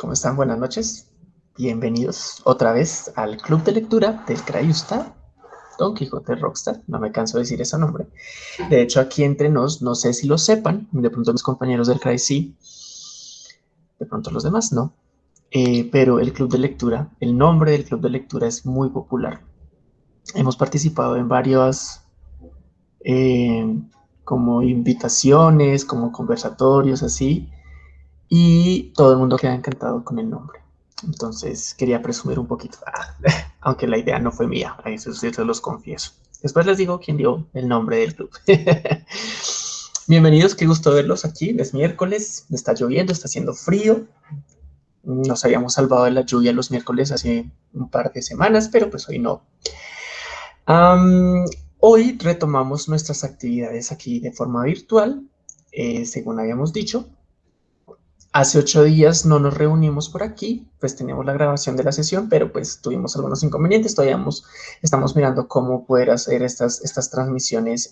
¿Cómo están? Buenas noches. Bienvenidos otra vez al Club de Lectura del Crayusta, Don Quijote Rockstar. No me canso de decir ese nombre. De hecho, aquí entre nos, no sé si lo sepan, de pronto mis compañeros del Cray sí, de pronto los demás no. Eh, pero el Club de Lectura, el nombre del Club de Lectura es muy popular. Hemos participado en varias eh, como invitaciones, como conversatorios, así, y todo el mundo queda encantado con el nombre. Entonces quería presumir un poquito, ah, aunque la idea no fue mía, a eso los confieso. Después les digo quién dio el nombre del club. Bienvenidos, qué gusto verlos aquí. Es miércoles, está lloviendo, está haciendo frío. Nos habíamos salvado de la lluvia los miércoles hace un par de semanas, pero pues hoy no. hoy retomamos nuestras actividades aquí de forma virtual, eh, según habíamos dicho. Hace ocho días no nos reunimos por aquí, pues teníamos la grabación de la sesión, pero pues tuvimos algunos inconvenientes, todavía estamos mirando cómo poder hacer estas, transmisiones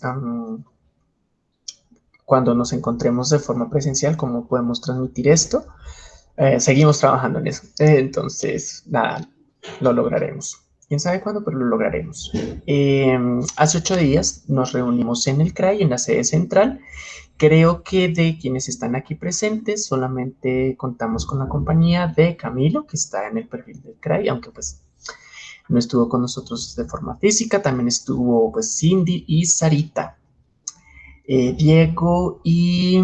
cuando nos encontremos de forma presencial, cómo podemos transmitir esto. Eh, seguimos trabajando en eso, entonces nada, lo lograremos. Quién sabe cuándo, pero lo lograremos. Em, hace ocho días nos reunimos en el CRAI, en la sede central, Creo que de quienes están aquí presentes solamente contamos con la compañía de Camilo, que está en el perfil del CRAI, aunque pues no estuvo con nosotros de forma física, también estuvo pues Cindy y Sarita. Eh, Diego y...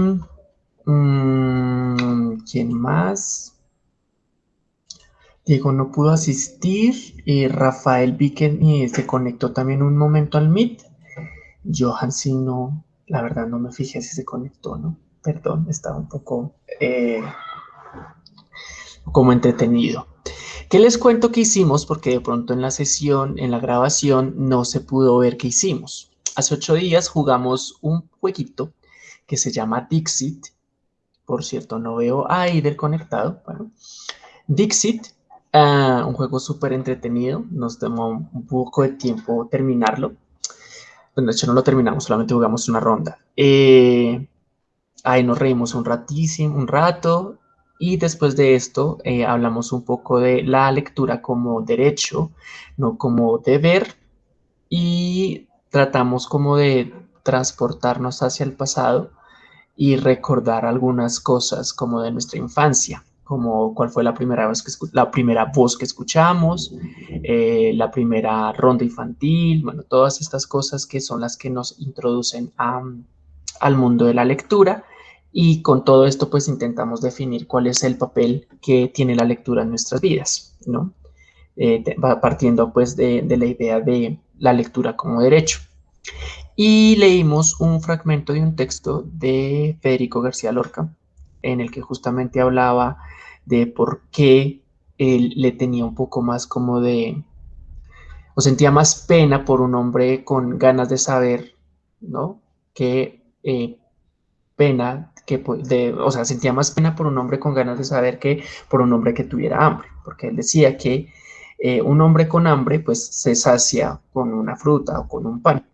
Mm, ¿Quién más? Diego no pudo asistir. y Rafael vi que eh, se conectó también un momento al Meet. Johan sí no, la verdad no me fijé si se conectó, ¿no? Perdón, estaba un poco eh, como entretenido. ¿Qué les cuento que hicimos? Porque de pronto en la sesión, en la grabación, no se pudo ver qué hicimos. Hace ocho días jugamos un jueguito que se llama Dixit. Por cierto, no veo a Aider conectado. Dixit, ah, un juego súper entretenido. Nos tomó un poco de tiempo terminarlo. Bueno, de hecho no lo terminamos, solamente jugamos una ronda. Eh, ahí nos reímos un ratísimo, un rato, y después de esto eh, hablamos un poco de la lectura como derecho, no como deber, y tratamos como de transportarnos hacia el pasado y recordar algunas cosas como de nuestra infancia como cuál fue la primera, vez que la primera voz que escuchamos, eh, la primera ronda infantil, bueno, todas estas cosas que son las que nos introducen al mundo de la lectura y con todo esto pues intentamos definir cuál es el papel que tiene la lectura en nuestras vidas, ¿no? Eh, partiendo pues de, de la idea de la lectura como derecho. Y leímos un fragmento de un texto de Federico García Lorca, en el que justamente hablaba de por qué él le tenía un poco más como de, o sentía más pena por un hombre con ganas de saber, ¿no? Que eh, pena, que, de, o sea, sentía más pena por un hombre con ganas de saber que por un hombre que tuviera hambre, porque él decía que eh, un hombre con hambre pues se sacia con una fruta o con un pan,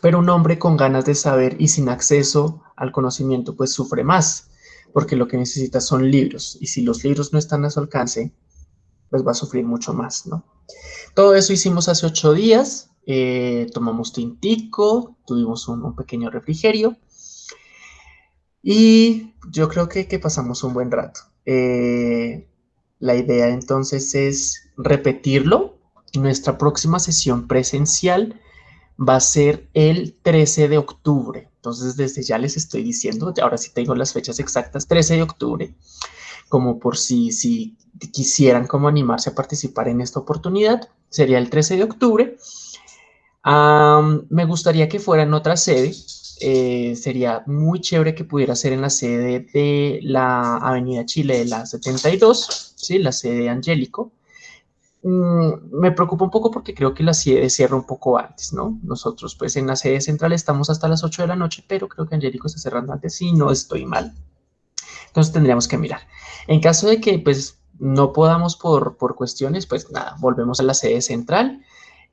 pero un hombre con ganas de saber y sin acceso al conocimiento pues sufre más, porque lo que necesita son libros, y si los libros no están a su alcance, pues va a sufrir mucho más, ¿no? Todo eso hicimos hace ocho días, eh, tomamos tintico, tuvimos un, pequeño refrigerio, y yo creo que, pasamos un buen rato. Eh, la idea entonces es repetirlo. Nuestra próxima sesión presencial va a ser el 13 de octubre. Entonces, desde ya les estoy diciendo, ahora sí tengo las fechas exactas, 13 de octubre, como por si, si quisieran como animarse a participar en esta oportunidad, sería el 13 de octubre. me gustaría que fuera en otra sede, eh, sería muy chévere que pudiera ser en la sede de la Avenida Chile de la 72, ¿sí? la sede de Angélico, Mm, me preocupa un poco porque creo que la sede cierra un poco antes, ¿no? Nosotros, pues, en la sede central estamos hasta las 8 de la noche, pero creo que Angélico está cerrando antes y no estoy mal. Entonces tendríamos que mirar. En caso de que, pues, no podamos por, por cuestiones, pues, nada, volvemos a la sede central.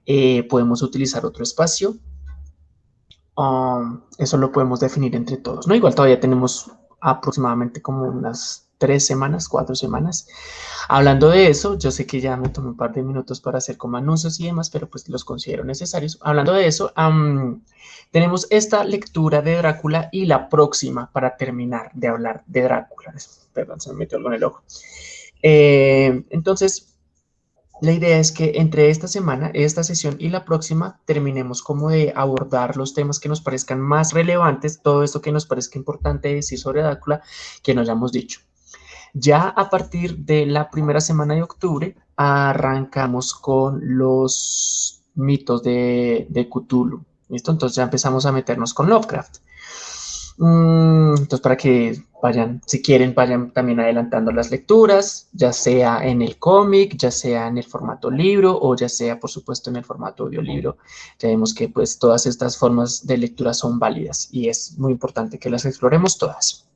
Eh, podemos utilizar otro espacio. Um, eso lo podemos definir entre todos, ¿no? Igual todavía tenemos aproximadamente como unas tres semanas, cuatro semanas. Hablando de eso, yo sé que ya me tomé un par de minutos para hacer como anuncios y demás, pero pues los considero necesarios. Hablando de eso, tenemos esta lectura de Drácula y la próxima para terminar de hablar de Drácula. Perdón, se me metió algo en el ojo. Eh, entonces, la idea es que entre esta semana, esta sesión y la próxima terminemos como de abordar los temas que nos parezcan más relevantes, todo esto que nos parezca importante decir sobre Drácula, que nos hayamos dicho. Ya a partir de la primera semana de octubre arrancamos con los mitos de, de Cthulhu. ¿Listo? Entonces ya empezamos a meternos con Lovecraft. Mm, entonces, para que vayan, si quieren, vayan también adelantando las lecturas, ya sea en el cómic, ya sea en el formato libro o ya sea, por supuesto, en el formato audiolibro. Ya vemos que pues todas estas formas de lectura son válidas y es muy importante que las exploremos todas.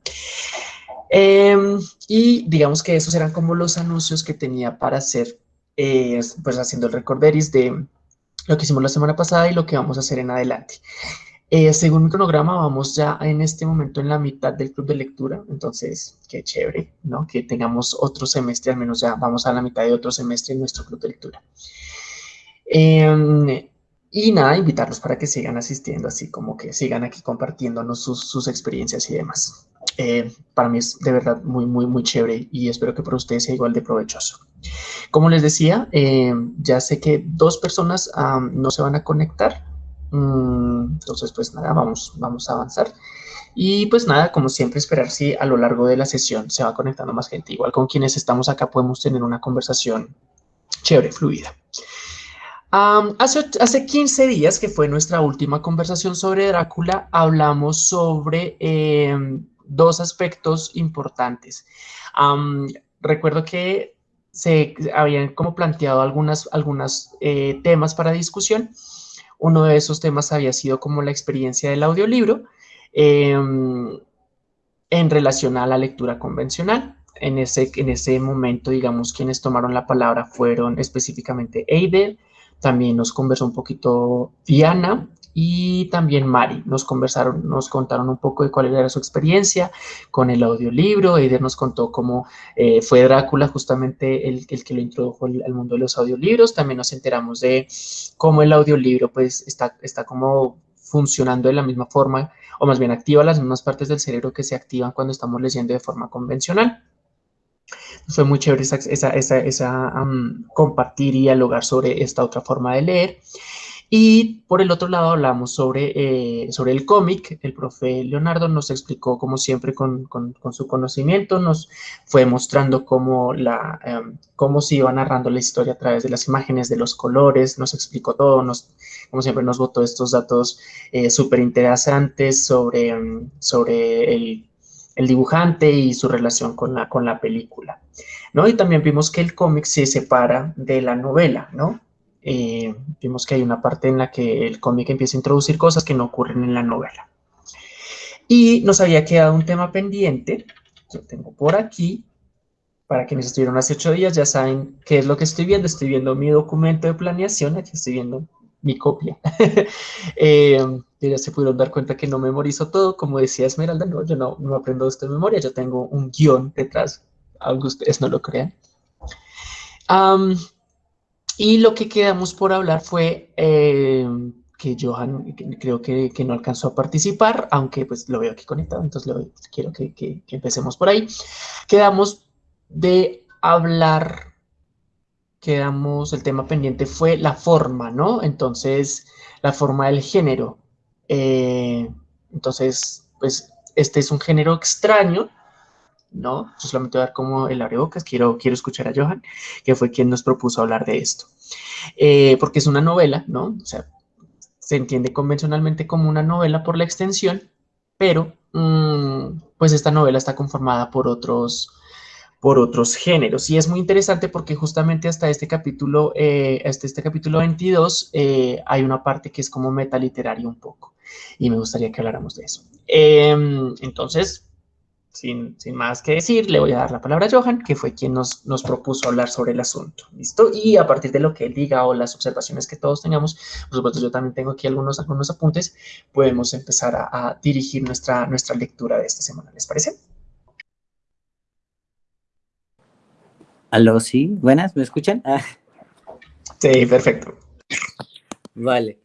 Em, y digamos que esos eran como los anuncios que tenía para hacer, eh, pues haciendo el recorderis de lo que hicimos la semana pasada y lo que vamos a hacer en adelante. Eh, según mi cronograma, vamos ya en este momento en la mitad del club de lectura, entonces qué chévere, ¿no? Que tengamos otro semestre, al menos ya vamos a la mitad de otro semestre en nuestro club de lectura. Em, y nada, invitarlos para que sigan asistiendo, así como que sigan aquí compartiéndonos sus, experiencias y demás. Eh, para mí es de verdad muy, muy, muy chévere y espero que para ustedes sea igual de provechoso. Como les decía, em, ya sé que dos personas no se van a conectar, Mm, entonces, pues nada, vamos, vamos a avanzar. Y pues nada, como siempre, esperar si a lo largo de la sesión se va conectando más gente. Igual con quienes estamos acá podemos tener una conversación chévere, fluida. hace, hace 15 días, que fue nuestra última conversación sobre Drácula, hablamos sobre em, dos aspectos importantes. recuerdo que se habían como planteado algunas, algunas eh, temas para discusión uno de esos temas había sido como la experiencia del audiolibro em, en relación a la lectura convencional. En ese, en ese momento, digamos, quienes tomaron la palabra fueron específicamente Eider, también nos conversó un poquito Diana y también Mari. Nos conversaron, nos contaron un poco de cuál era su experiencia con el audiolibro. Eider nos contó cómo eh, fue Drácula justamente el, el, que lo introdujo al mundo de los audiolibros. También nos enteramos de cómo el audiolibro pues está, está como funcionando de la misma forma, o más bien activa las mismas partes del cerebro que se activan cuando estamos leyendo de forma convencional. Fue muy chévere esa, esa, esa, compartir y dialogar sobre esta otra forma de leer. Y por el otro lado hablamos sobre, eh, sobre el cómic. El profe Leonardo nos explicó, como siempre, con, con, su conocimiento, nos fue mostrando cómo, la, em, cómo se iba narrando la historia a través de las imágenes, de los colores, nos explicó todo, nos, como siempre nos botó estos datos eh, súper interesantes sobre, em, sobre el, el, dibujante y su relación con la, con la película. ¿no? Y también vimos que el cómic se separa de la novela, ¿no? Eh, vimos que hay una parte en la que el cómic empieza a introducir cosas que no ocurren en la novela. Y nos había quedado un tema pendiente, yo tengo por aquí, para quienes estuvieron hace ocho días ya saben qué es lo que estoy viendo, estoy viendo mi documento de planeación, aquí estoy viendo mi copia. eh, ya se pudieron dar cuenta que no memorizo todo, como decía Esmeralda, no, yo no, no aprendo esto de memoria, yo tengo un guion detrás, aunque ustedes no lo crean. Y lo que quedamos por hablar fue eh, que Johan creo que, no alcanzó a participar, aunque pues lo veo aquí conectado, entonces quiero que, empecemos por ahí. Quedamos de hablar, quedamos, el tema pendiente fue la forma, ¿no? Entonces, la forma del género. Eh, entonces, pues este es un género extraño, ¿no? solamente voy a dar como el abrebocas, quiero, quiero escuchar a Johan, que fue quien nos propuso hablar de esto. Eh, porque es una novela, ¿no? O sea, se entiende convencionalmente como una novela por la extensión, pero mm, pues esta novela está conformada por otros, por otros géneros. Y es muy interesante porque justamente hasta este capítulo, eh, hasta este capítulo 22, eh, hay una parte que es como metaliteraria un poco. Y me gustaría que habláramos de eso. Em, entonces, sin, más que decir, le voy a dar la palabra a Johan, que fue quien nos, nos propuso hablar sobre el asunto. ¿Listo? Y a partir de lo que él diga o las observaciones que todos tengamos, por supuesto yo también tengo aquí algunos, algunos apuntes, podemos empezar a, dirigir nuestra, nuestra lectura de esta semana. ¿Les parece? Aló, sí, buenas, ¿me escuchan? Ah. Sí, perfecto. Vale.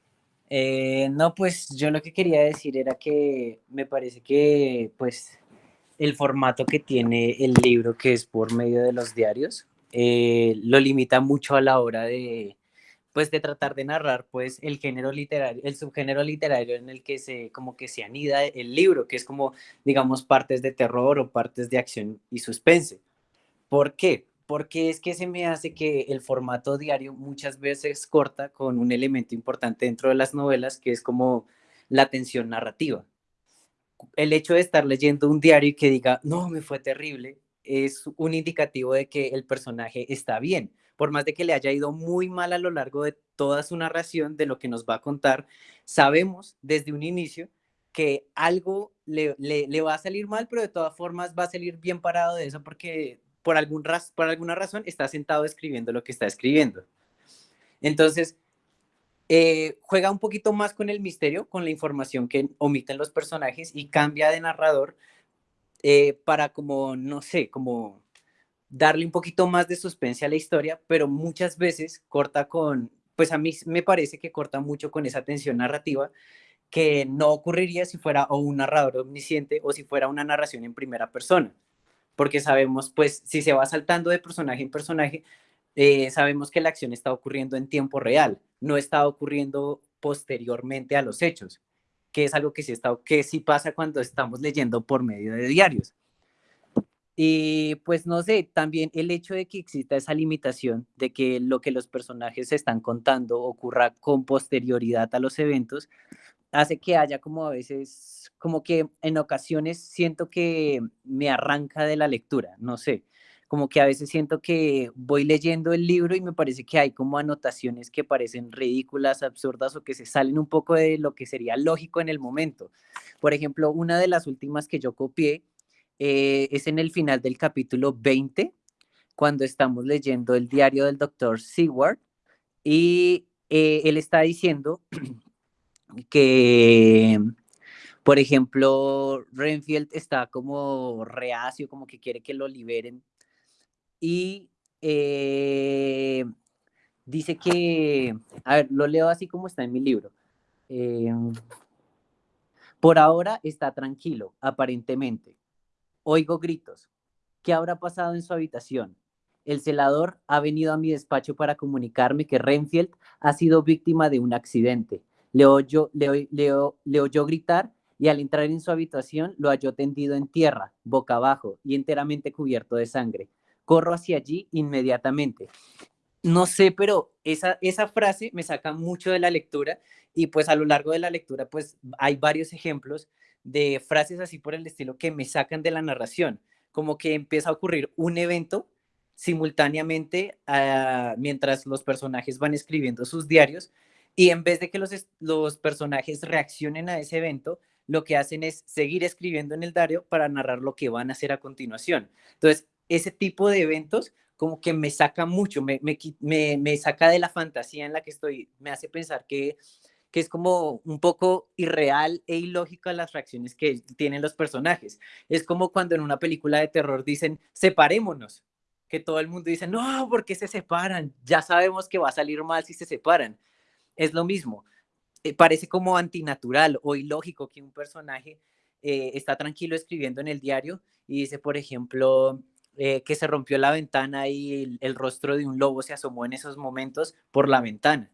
Eh, no, pues yo lo que quería decir era que me parece que pues el formato que tiene el libro, que es por medio de los diarios, eh, lo limita mucho a la hora de, pues, de tratar de narrar, pues, el género literario, el subgénero literario en el que se, como que se anida el libro, que es como, digamos, partes de terror o partes de acción y suspense. ¿Por qué? Porque es que se me hace que el formato diario muchas veces corta con un elemento importante dentro de las novelas, que es como la tensión narrativa el hecho de estar leyendo un diario y que diga, no, me fue terrible, es un indicativo de que el personaje está bien. Por más de que le haya ido muy mal a lo largo de toda su narración, de lo que nos va a contar, sabemos desde un inicio que algo le, va a salir mal, pero de todas formas va a salir bien parado de eso porque por, algún por alguna razón está sentado escribiendo lo que está escribiendo. Entonces, eh, juega un poquito más con el misterio, con la información que omiten los personajes y cambia de narrador eh, para como, no sé, como darle un poquito más de suspense a la historia, pero muchas veces corta con, pues a mí me parece que corta mucho con esa tensión narrativa que no ocurriría si fuera un narrador omnisciente o si fuera una narración en primera persona, porque sabemos, pues, si se va saltando de personaje en personaje, eh, sabemos que la acción está ocurriendo en tiempo real, no está ocurriendo posteriormente a los hechos, que es algo que sí, está, que sí pasa cuando estamos leyendo por medio de diarios. Y pues no sé, también el hecho de que exista esa limitación de que lo que los personajes están contando ocurra con posterioridad a los eventos, hace que haya como a veces, como que en ocasiones siento que me arranca de la lectura, no sé como que a veces siento que voy leyendo el libro y me parece que hay como anotaciones que parecen ridículas, absurdas o que se salen un poco de lo que sería lógico en el momento. Por ejemplo, una de las últimas que yo copié eh, es en el final del capítulo 20, cuando estamos leyendo el diario del doctor Seward y eh, él está diciendo que por ejemplo, Renfield está como reacio, como que quiere que lo liberen y eh, dice que, a ver, lo leo así como está en mi libro. Eh, por ahora está tranquilo, aparentemente. Oigo gritos. ¿Qué habrá pasado en su habitación? El celador ha venido a mi despacho para comunicarme que Renfield ha sido víctima de un accidente. Le oyó, le, le oyó gritar y al entrar en su habitación lo halló tendido en tierra, boca abajo y enteramente cubierto de sangre corro hacia allí inmediatamente. No sé, pero esa, esa frase me saca mucho de la lectura y pues a lo largo de la lectura pues hay varios ejemplos de frases así por el estilo que me sacan de la narración, como que empieza a ocurrir un evento simultáneamente ah, mientras los personajes van escribiendo sus diarios y en vez de que los, los personajes reaccionen a ese evento, lo que hacen es seguir escribiendo en el diario para narrar lo que van a hacer a continuación. Entonces, ese tipo de eventos como que me saca mucho, me, me, saca de la fantasía en la que estoy, me hace pensar que, que es como un poco irreal e ilógico las reacciones que tienen los personajes. Es como cuando en una película de terror dicen, separémonos, que todo el mundo dice, no, ¿por qué se separan? Ya sabemos que va a salir mal si se separan. Es lo mismo. Eh, parece como antinatural o ilógico que un personaje eh, está tranquilo escribiendo en el diario y dice, por ejemplo, eh, que se rompió la ventana y el, rostro de un lobo se asomó en esos momentos por la ventana.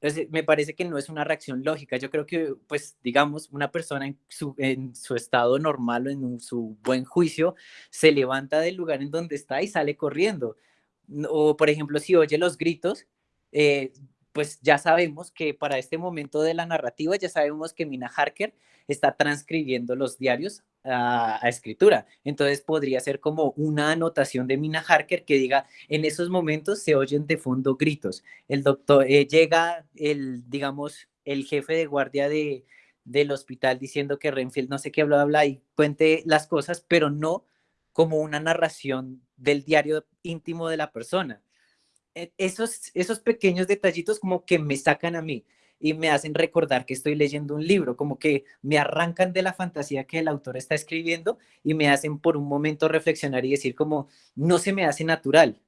Entonces, me parece que no es una reacción lógica. Yo creo que, pues, digamos, una persona en su, estado normal o en su buen juicio se levanta del lugar en donde está y sale corriendo. O, por ejemplo, si oye los gritos, eh, pues ya sabemos que para este momento de la narrativa, ya sabemos que Mina Harker está transcribiendo los diarios a, escritura. Entonces podría ser como una anotación de Mina Harker que diga, en esos momentos se oyen de fondo gritos. El doctor, eh, llega el, digamos, el jefe de guardia de, del hospital diciendo que Renfield no sé qué, bla, bla, y cuente las cosas, pero no como una narración del diario íntimo de la persona. E, esos, esos pequeños detallitos como que me sacan a mí. Y me hacen recordar que estoy leyendo un libro, como que me arrancan de la fantasía que el autor está escribiendo y me hacen por un momento reflexionar y decir como, no se me hace natural.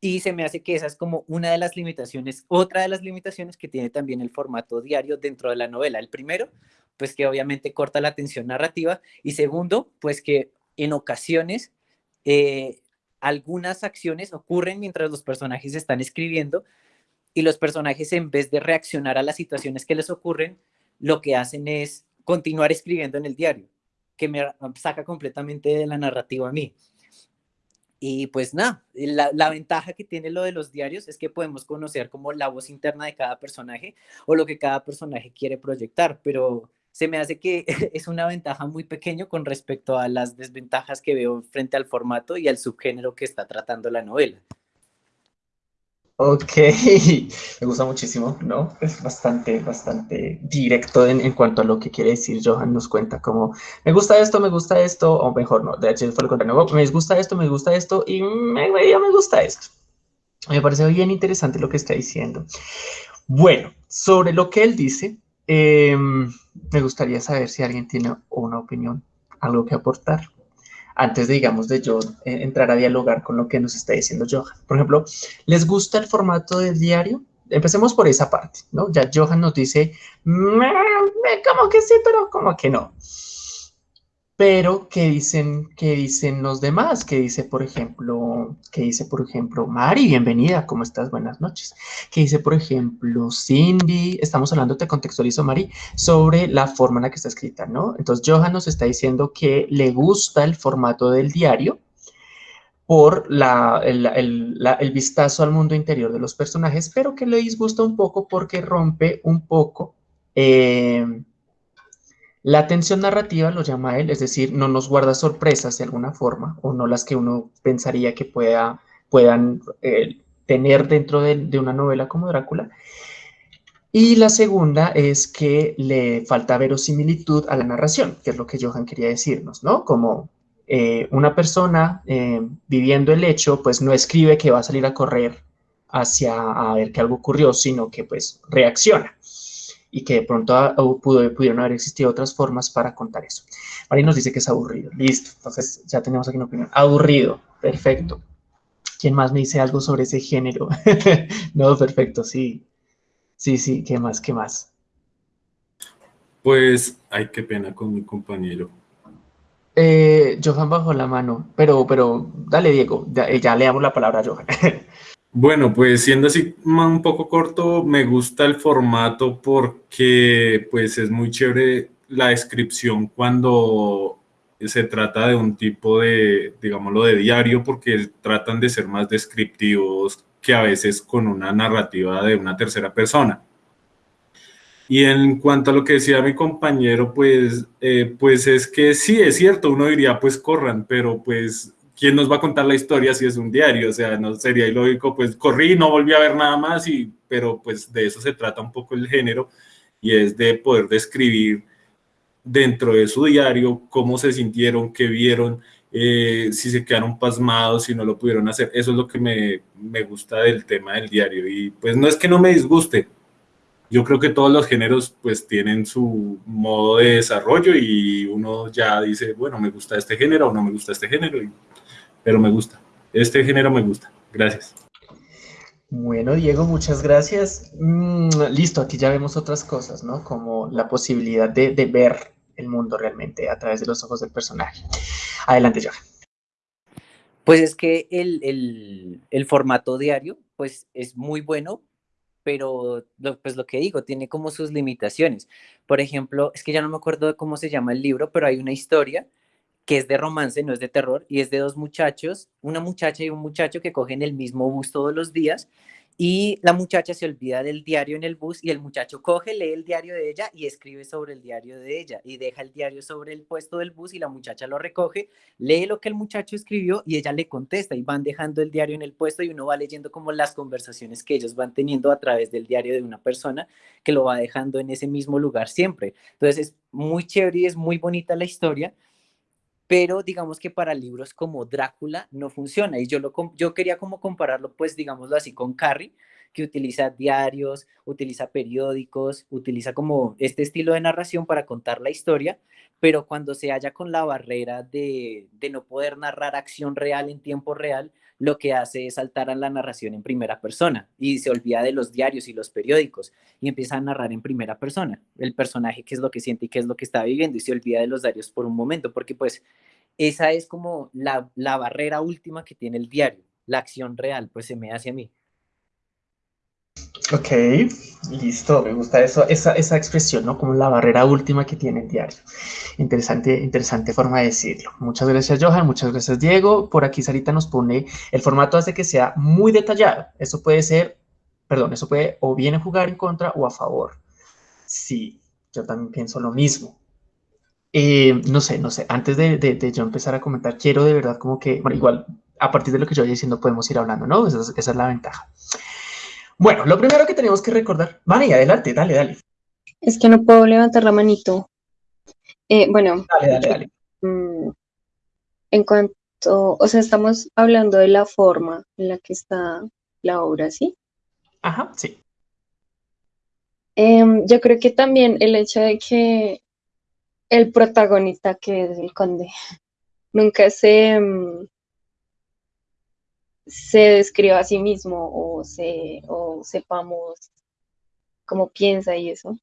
Y se me hace que esa es como una de las limitaciones, otra de las limitaciones que tiene también el formato diario dentro de la novela. El primero, pues que obviamente corta la tensión narrativa y segundo, pues que en ocasiones eh, algunas acciones ocurren mientras los personajes están escribiendo y los personajes en vez de reaccionar a las situaciones que les ocurren, lo que hacen es continuar escribiendo en el diario, que me saca completamente de la narrativa a mí. Y pues nada, la, la, ventaja que tiene lo de los diarios es que podemos conocer como la voz interna de cada personaje o lo que cada personaje quiere proyectar, pero se me hace que es una ventaja muy pequeño con respecto a las desventajas que veo frente al formato y al subgénero que está tratando la novela. Ok, me gusta muchísimo, ¿no? Es bastante, bastante directo en, cuanto a lo que quiere decir Johan, nos cuenta como, me gusta esto, me gusta esto, o mejor no, de hecho fue lo contrario, me gusta esto, me gusta esto, y me, me gusta esto. Me parece bien interesante lo que está diciendo. Bueno, sobre lo que él dice, eh, me gustaría saber si alguien tiene una opinión, algo que aportar, antes, de, digamos, de yo eh, entrar a dialogar con lo que nos está diciendo Johan. Por ejemplo, ¿les gusta el formato del diario? Empecemos por esa parte, ¿no? Ya Johan nos dice, como que sí, pero como que no. Pero, ¿qué dicen, qué dicen los demás? ¿Qué dice, por ejemplo, qué dice, por ejemplo, Mari? Bienvenida, ¿cómo estás? Buenas noches. ¿Qué dice, por ejemplo, Cindy? Estamos hablando, te contextualizo, Mari, sobre la forma en la que está escrita, ¿no? Entonces, Johan nos está diciendo que le gusta el formato del diario por el vistazo al mundo interior de los personajes, pero que le disgusta un poco porque rompe un poco... Eh, la tensión narrativa lo llama él, es decir, no nos guarda sorpresas de alguna forma, o no las que uno pensaría que pueda, puedan eh, tener dentro de, una novela como Drácula. Y la segunda es que le falta verosimilitud a la narración, que es lo que Johan quería decirnos, ¿no? Como eh, una persona eh, viviendo el hecho, pues no escribe que va a salir a correr hacia a ver que algo ocurrió, sino que pues reacciona y que de pronto pudo, pudieron haber existido otras formas para contar eso. Mari nos dice que es aburrido. Listo, entonces ya tenemos aquí una opinión. Aburrido, perfecto. ¿Quién más me dice algo sobre ese género? no, perfecto, sí. Sí, sí, ¿qué más? ¿Qué más? Pues, ay, qué pena con mi compañero. Eh, Johan bajó la mano, pero, pero dale, Diego, ya, ya le damos la palabra a Johan. Bueno, pues siendo así un poco corto, me gusta el formato porque pues es muy chévere la descripción cuando se trata de un tipo de, digámoslo, de diario, porque tratan de ser más descriptivos que a veces con una narrativa de una tercera persona. Y en cuanto a lo que decía mi compañero, pues, eh, pues es que sí, es cierto, uno diría, pues corran, pero pues ¿quién nos va a contar la historia si es un diario? O sea, no sería ilógico, pues corrí, no volví a ver nada más, y, pero pues de eso se trata un poco el género, y es de poder describir dentro de su diario cómo se sintieron, qué vieron, eh, si se quedaron pasmados, si no lo pudieron hacer. Eso es lo que me, me gusta del tema del diario. Y pues no es que no me disguste, yo creo que todos los géneros pues tienen su modo de desarrollo y uno ya dice, bueno, me gusta este género o no me gusta este género. Y pero me gusta. Este género me gusta. Gracias. Bueno, Diego, muchas gracias. Mm, listo, aquí ya vemos otras cosas, ¿no? Como la posibilidad de, de, ver el mundo realmente a través de los ojos del personaje. Adelante, Johan. Pues es que el, el, el, formato diario, pues es muy bueno, pero lo, pues lo que digo, tiene como sus limitaciones. Por ejemplo, es que ya no me acuerdo de cómo se llama el libro, pero hay una historia que es de romance, no es de terror, y es de dos muchachos, una muchacha y un muchacho que cogen el mismo bus todos los días, y la muchacha se olvida del diario en el bus y el muchacho coge, lee el diario de ella y escribe sobre el diario de ella y deja el diario sobre el puesto del bus y la muchacha lo recoge, lee lo que el muchacho escribió y ella le contesta y van dejando el diario en el puesto y uno va leyendo como las conversaciones que ellos van teniendo a través del diario de una persona que lo va dejando en ese mismo lugar siempre. Entonces es muy chévere y es muy bonita la historia pero digamos que para libros como Drácula no funciona. Y yo, lo, yo quería como compararlo, pues digámoslo así, con Carrie, que utiliza diarios, utiliza periódicos, utiliza como este estilo de narración para contar la historia, pero cuando se halla con la barrera de, de no poder narrar acción real en tiempo real, lo que hace es saltar a la narración en primera persona y se olvida de los diarios y los periódicos y empieza a narrar en primera persona el personaje, qué es lo que siente y qué es lo que está viviendo y se olvida de los diarios por un momento, porque pues esa es como la, la barrera última que tiene el diario, la acción real, pues se me hace a mí. Ok, listo, me gusta eso, esa, esa, expresión, ¿no? Como la barrera última que tiene el diario. Interesante, interesante forma de decirlo. Muchas gracias, Johan, muchas gracias, Diego. Por aquí Sarita nos pone, el formato hace que sea muy detallado. Eso puede ser, perdón, eso puede o bien jugar en contra o a favor. Sí, yo también pienso lo mismo. Eh, no sé, no sé, antes de, de, yo empezar a comentar, quiero de verdad como que, bueno, igual, a partir de lo que yo vaya diciendo podemos ir hablando, ¿no? esa es la ventaja. Bueno, lo primero que tenemos que recordar, Vani, adelante, dale, dale. Es que no puedo levantar la manito. Eh, bueno, dale, dale, dale. Mm, en cuanto, o sea, estamos hablando de la forma en la que está la obra, ¿sí? Ajá, sí. Em, yo creo que también el hecho de que el protagonista, que es el conde, nunca se, mm, se describa a sí mismo o, se, o sepamos cómo piensa y eso.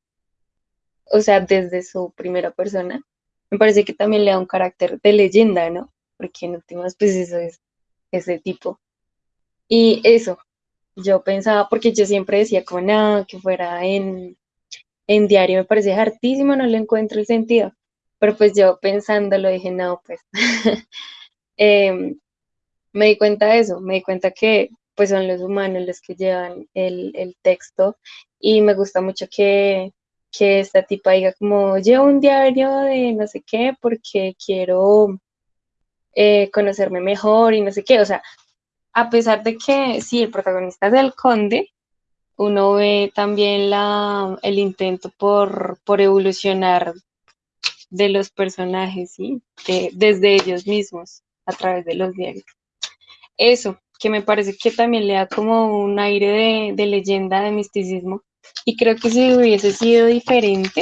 O sea, desde su primera persona. Me parece que también le da un carácter de leyenda, ¿no? Porque en últimas, pues eso es ese tipo. Y eso, yo pensaba, porque yo siempre decía como nada, que fuera en, en diario, me parece hartísimo, no le encuentro el sentido. Pero pues yo pensándolo dije, no, pues eh, me di cuenta de eso, me di cuenta que pues son los humanos los que llevan el, texto y me gusta mucho que, esta tipa diga como llevo un diario de no sé qué porque quiero eh, conocerme mejor y no sé qué, o sea, a pesar de que sí, el protagonista es el conde, uno ve también la, el intento por, por evolucionar de los personajes, ¿sí? desde ellos mismos, a través de los diarios eso, que me parece que también le da como un aire de, leyenda, de misticismo. Y creo que si hubiese sido diferente,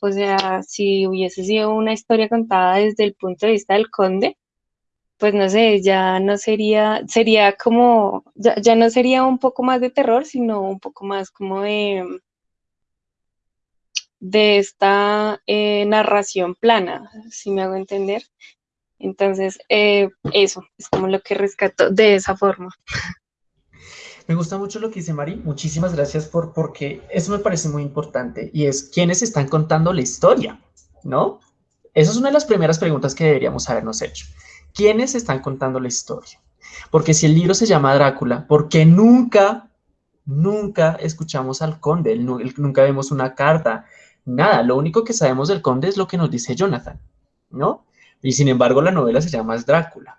o sea, si hubiese sido una historia contada desde el punto de vista del conde, pues no sé, ya no sería, sería como, ya, no sería un poco más de terror, sino un poco más como de, de esta eh, narración plana, si me hago entender. Entonces, eh, eso es como lo que rescato de esa forma. Me gusta mucho lo que dice Mari. Muchísimas gracias por porque eso me parece muy importante y es quiénes están contando la historia, ¿no? Esa es una de las primeras preguntas que deberíamos habernos hecho. ¿Quiénes están contando la historia? Porque si el libro se llama Drácula, ¿por qué nunca, nunca escuchamos al conde? Nunca vemos una carta, nada. Lo único que sabemos del conde es lo que nos dice Jonathan, ¿no? Y sin embargo, la novela se llama Drácula.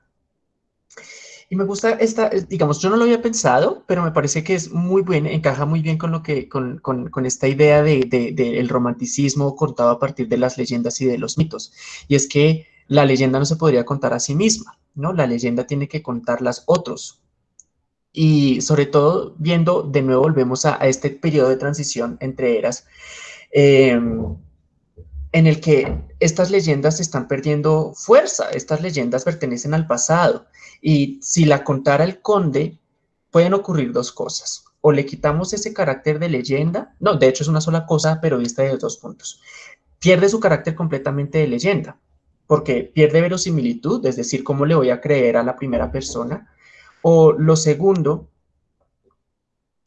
Y me gusta esta, digamos, yo no lo había pensado, pero me parece que es muy buena, encaja muy bien con lo que, con, esta idea del de, romanticismo contado a partir de las leyendas y de los mitos. Y es que la leyenda no se podría contar a sí misma, ¿no? La leyenda tiene que contarlas otros. Y sobre todo, viendo, de nuevo volvemos a, este periodo de transición entre eras, eh, en el que estas leyendas están perdiendo fuerza, estas leyendas pertenecen al pasado y si la contara el conde, pueden ocurrir dos cosas. O le quitamos ese carácter de leyenda, no, de hecho es una sola cosa, pero vista de dos puntos. Pierde su carácter completamente de leyenda, porque pierde verosimilitud, es decir, cómo le voy a creer a la primera persona. O lo segundo,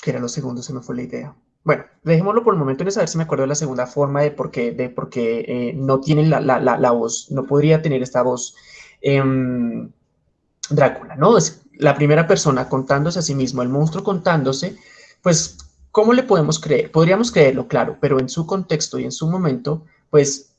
que era lo segundo, se me fue la idea. Bueno, dejémoslo por el momento en saber si me acuerdo de la segunda forma de por qué, de por eh, no tiene la, voz, no podría tener esta voz em, Drácula, ¿no? Es la primera persona contándose a sí mismo, el monstruo contándose, pues, ¿cómo le podemos creer? Podríamos creerlo, claro, pero en su contexto y en su momento, pues,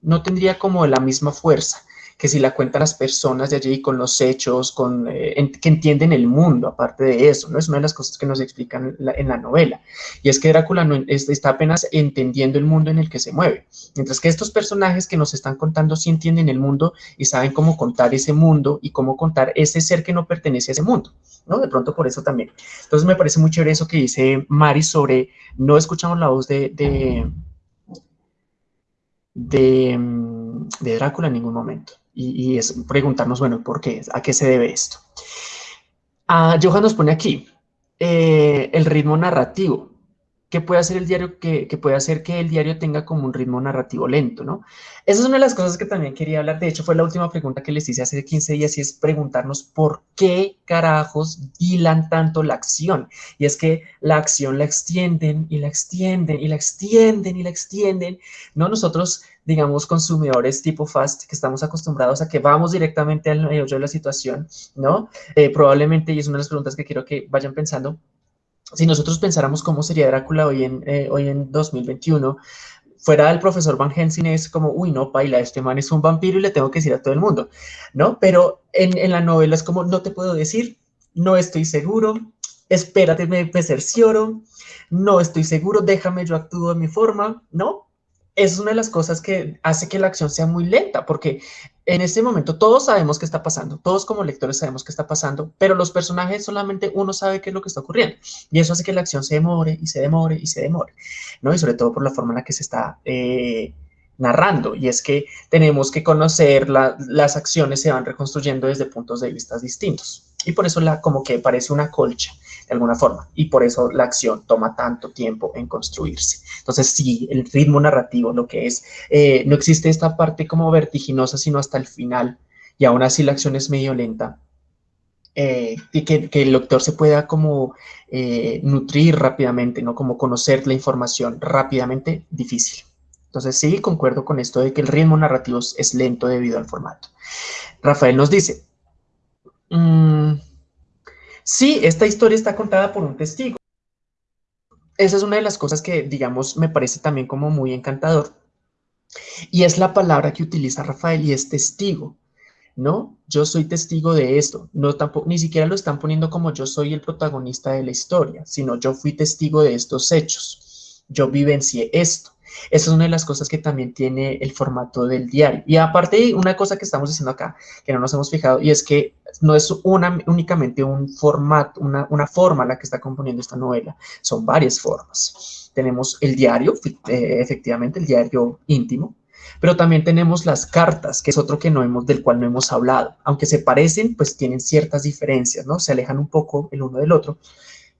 no tendría como la misma fuerza que si la cuentan las personas de allí con los hechos, con, eh, que entienden el mundo, aparte de eso, ¿no? Es una de las cosas que nos explican en la, novela. Y es que Drácula no, está apenas entendiendo el mundo en el que se mueve, mientras que estos personajes que nos están contando sí entienden el mundo y saben cómo contar ese mundo y cómo contar ese ser que no pertenece a ese mundo, ¿no? De pronto por eso también. Entonces me parece muy chévere eso que dice Mari sobre no escuchamos la voz de, de, de, Drácula en ningún momento. Y, es preguntarnos, bueno, ¿por qué? ¿A qué se debe esto? Ah, Johan nos pone aquí eh, el ritmo narrativo. ¿Qué puede hacer el diario que, puede hacer que el diario tenga como un ritmo narrativo lento, ¿no? Esa es una de las cosas que también quería hablar. De hecho, fue la última pregunta que les hice hace 15 días y es preguntarnos por qué carajos dilan tanto la acción. Y es que la acción la extienden y la extienden y la extienden y la extienden. No nosotros digamos, consumidores tipo fast, que estamos acostumbrados a que vamos directamente al medio de la situación, ¿no? Eh, probablemente, y es una de las preguntas que quiero que vayan pensando, si nosotros pensáramos cómo sería Drácula hoy en, eh, hoy en 2021, fuera el profesor Van Helsing es como, uy, no, paila, este man es un vampiro y le tengo que decir a todo el mundo, ¿no? Pero en, en la novela es como, no te puedo decir, no estoy seguro, espérate, me, me cercioro, no estoy seguro, déjame, yo actúo de mi forma, ¿no? Es una de las cosas que hace que la acción sea muy lenta, porque en este momento todos sabemos qué está pasando, todos como lectores sabemos qué está pasando, pero los personajes solamente uno sabe qué es lo que está ocurriendo. Y eso hace que la acción se demore y se demore y se demore, ¿no? Y sobre todo por la forma en la que se está eh, narrando. Y es que tenemos que conocer, las acciones se van reconstruyendo desde puntos de vista distintos. Y por eso la, como que parece una colcha de alguna forma. Y por eso la acción toma tanto tiempo en construirse. Entonces, sí, el ritmo narrativo, lo que es, eh, no existe esta parte como vertiginosa, sino hasta el final. Y aún así la acción es medio lenta. Eh, y que, el lector se pueda como eh, nutrir rápidamente, ¿no? Como conocer la información rápidamente, difícil. Entonces sí, concuerdo con esto de que el ritmo narrativo es lento debido al formato. Rafael nos dice, mm, sí, esta historia está contada por un testigo. Esa es una de las cosas que, digamos, me parece también como muy encantador. Y es la palabra que utiliza Rafael y es testigo. ¿no? Yo soy testigo de esto. No, tampoco, ni siquiera lo están poniendo como yo soy el protagonista de la historia, sino yo fui testigo de estos hechos. Yo vivencié esto. Esa es una de las cosas que también tiene el formato del diario. Y aparte, una cosa que estamos diciendo acá, que no nos hemos fijado, y es que no es una, únicamente un formato, una, una forma la que está componiendo esta novela, son varias formas. Tenemos el diario, eh, efectivamente, el diario íntimo, pero también tenemos las cartas, que es otro que no hemos, del cual no hemos hablado. Aunque se parecen, pues tienen ciertas diferencias, ¿no? Se alejan un poco el uno del otro,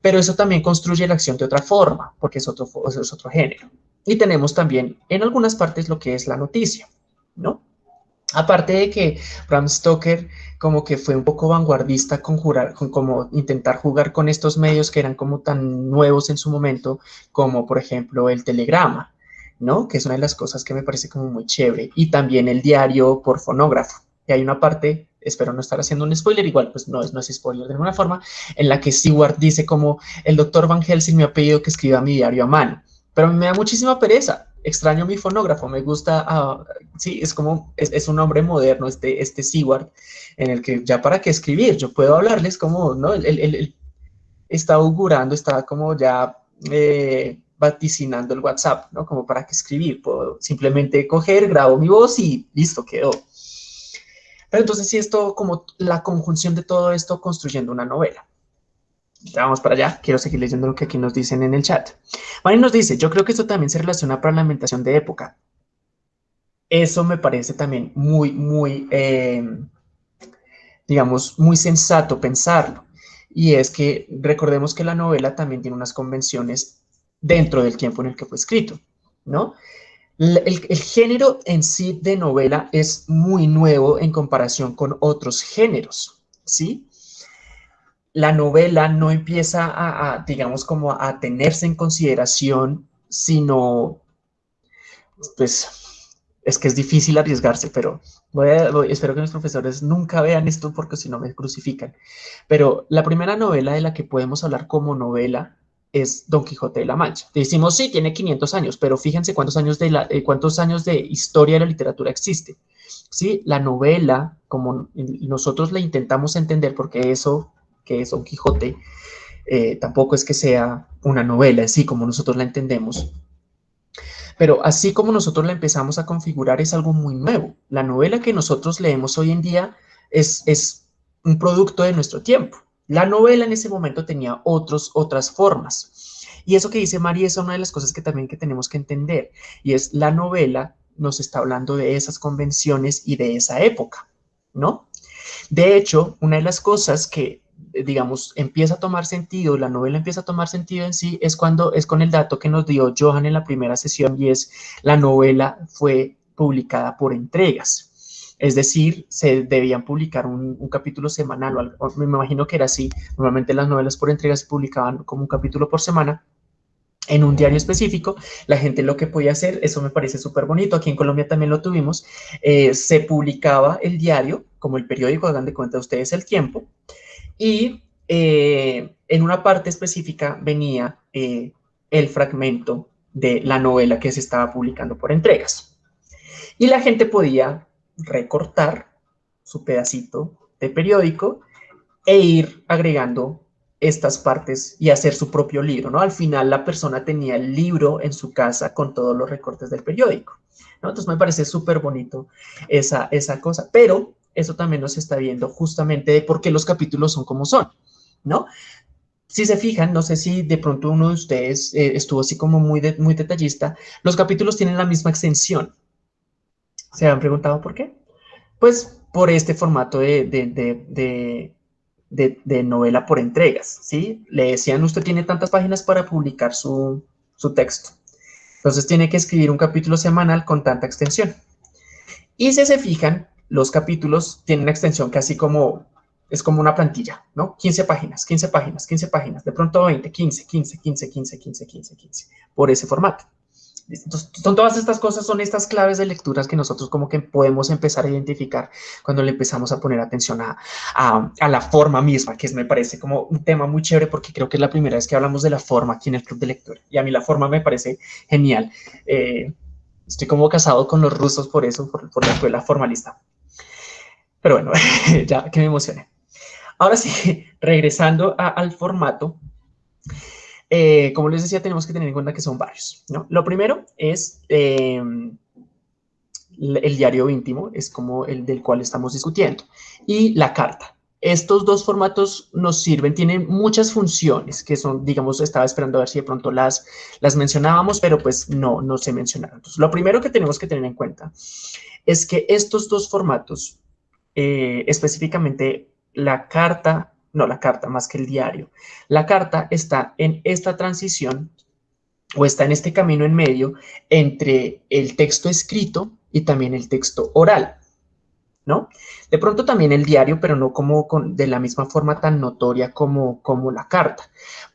pero eso también construye la acción de otra forma, porque es otro, es otro género. Y tenemos también en algunas partes lo que es la noticia, ¿no? Aparte de que Bram Stoker como que fue un poco vanguardista con, jurar, con como intentar jugar con estos medios que eran como tan nuevos en su momento, como por ejemplo el telegrama, ¿no? Que es una de las cosas que me parece como muy chévere. Y también el diario por fonógrafo. Y hay una parte, espero no estar haciendo un spoiler, igual pues no es, no es spoiler de ninguna forma, en la que Stewart dice como el doctor Van Helsing me ha pedido que escriba mi diario a mano pero me da muchísima pereza. Extraño mi fonógrafo, me gusta, uh, sí, es como, es, un hombre moderno, este, este Seward, en el que ya para qué escribir, yo puedo hablarles como, ¿no? Él, está augurando, está como ya eh, vaticinando el WhatsApp, ¿no? Como para qué escribir, puedo simplemente coger, grabo mi voz y listo, quedó. Pero entonces sí, esto como la conjunción de todo esto construyendo una novela. Ya vamos para allá, quiero seguir leyendo lo que aquí nos dicen en el chat. Mari nos dice, yo creo que esto también se relaciona para la alimentación de época. Eso me parece también muy, muy, em, digamos, muy sensato pensarlo. Y es que recordemos que la novela también tiene unas convenciones dentro del tiempo en el que fue escrito, ¿no? El, género en sí de novela es muy nuevo en comparación con otros géneros, ¿sí? La novela no empieza a, digamos, como a tenerse en consideración, sino, pues, es que es difícil arriesgarse, pero espero que los profesores nunca vean esto porque si no me crucifican. Pero la primera novela de la que podemos hablar como novela es Don Quijote de la Mancha. Decimos, sí, tiene 500 años, pero fíjense cuántos años de, eh, cuántos años de historia de la literatura existe. ¿sí? La novela, como nosotros la intentamos entender, porque eso, que es Don Quijote, eh, tampoco es que sea una novela así como nosotros la entendemos, pero así como nosotros la empezamos a configurar es algo muy nuevo. La novela que nosotros leemos hoy en día es, es un producto de nuestro tiempo. La novela en ese momento tenía otros, otras formas. Y eso que dice María es una de las cosas que también que tenemos que entender. Y es la novela nos está hablando de esas convenciones y de esa época, ¿no? De hecho, una de las cosas que digamos, empieza a tomar sentido, la novela empieza a tomar sentido en sí, es cuando es con el dato que nos dio Johan en la primera sesión y es la novela fue publicada por entregas. Es decir, se debían publicar un, capítulo semanal, o, me imagino que era así. Normalmente las novelas por entregas se publicaban como un capítulo por semana en un diario específico. La gente lo que podía hacer, eso me parece súper bonito, aquí en Colombia también lo tuvimos, eh, se publicaba el diario, como el periódico, hagan de cuenta ustedes el tiempo, y eh, en una parte específica venía eh, el fragmento de la novela que se estaba publicando por entregas. Y la gente podía recortar su pedacito de periódico e ir agregando estas partes y hacer su propio libro, ¿no? Al final la persona tenía el libro en su casa con todos los recortes del periódico, ¿no? Entonces me parece súper bonito esa, esa cosa, pero eso también nos está viendo justamente de por qué los capítulos son como son, ¿no? Si se fijan, no sé si de pronto uno de ustedes eh, estuvo así como muy, muy detallista, los capítulos tienen la misma extensión. ¿Se han preguntado por qué? Pues por este formato de, de, de, novela por entregas, ¿sí? Le decían, usted tiene tantas páginas para publicar su, su texto. Entonces tiene que escribir un capítulo semanal con tanta extensión. Y si se fijan, los capítulos tienen una extensión casi como, es como una plantilla, ¿no? 15 páginas, 15 páginas, 15 páginas, de pronto 20, 15, 15, 15, 15, 15, 15, 15, por ese formato. Entonces, son todas estas cosas, son estas claves de lecturas que nosotros como que podemos empezar a identificar cuando le empezamos a poner atención a, a, la forma misma, que es, me parece como un tema muy chévere porque creo que es la primera vez que hablamos de la forma aquí en el Club de Lectura. Y a mí la forma me parece genial. Eh, estoy como casado con los rusos por eso, por, por la escuela formalista. Pero bueno, ya que me emocioné. Ahora sí, regresando al formato, eh, como les decía, tenemos que tener en cuenta que son varios. ¿no? Lo primero es em, el diario íntimo, es como el del cual estamos discutiendo, y la carta. Estos dos formatos nos sirven, tienen muchas funciones que son, digamos, estaba esperando a ver si de pronto las, las mencionábamos, pero pues no, no se mencionaron. Entonces, lo primero que tenemos que tener en cuenta es que estos dos formatos eh, específicamente la carta, no la carta más que el diario, la carta está en esta transición o está en este camino en medio entre el texto escrito y también el texto oral, ¿no? De pronto también el diario, pero no como con, de la misma forma tan notoria como, como la carta.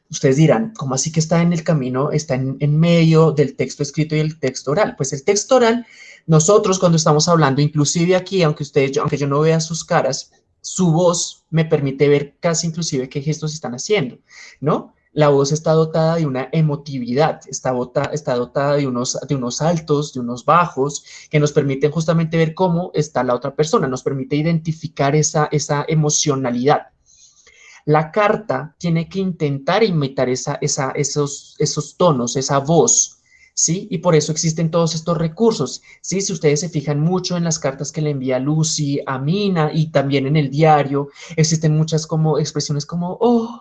Ustedes dirán, ¿cómo así que está en el camino, está en, en medio del texto escrito y el texto oral? Pues el texto oral nosotros cuando estamos hablando, inclusive aquí, aunque ustedes, aunque yo no vea sus caras, su voz me permite ver casi inclusive qué gestos están haciendo, ¿no? La voz está dotada de una emotividad, está, está dotada de unos, de unos altos, de unos bajos, que nos permiten justamente ver cómo está la otra persona, nos permite identificar esa, esa emocionalidad. La carta tiene que intentar imitar esa, esa, esos, esos tonos, esa voz, ¿sí? Y por eso existen todos estos recursos, ¿sí? Si ustedes se fijan mucho en las cartas que le envía Lucy a Mina y también en el diario, existen muchas como expresiones como, oh,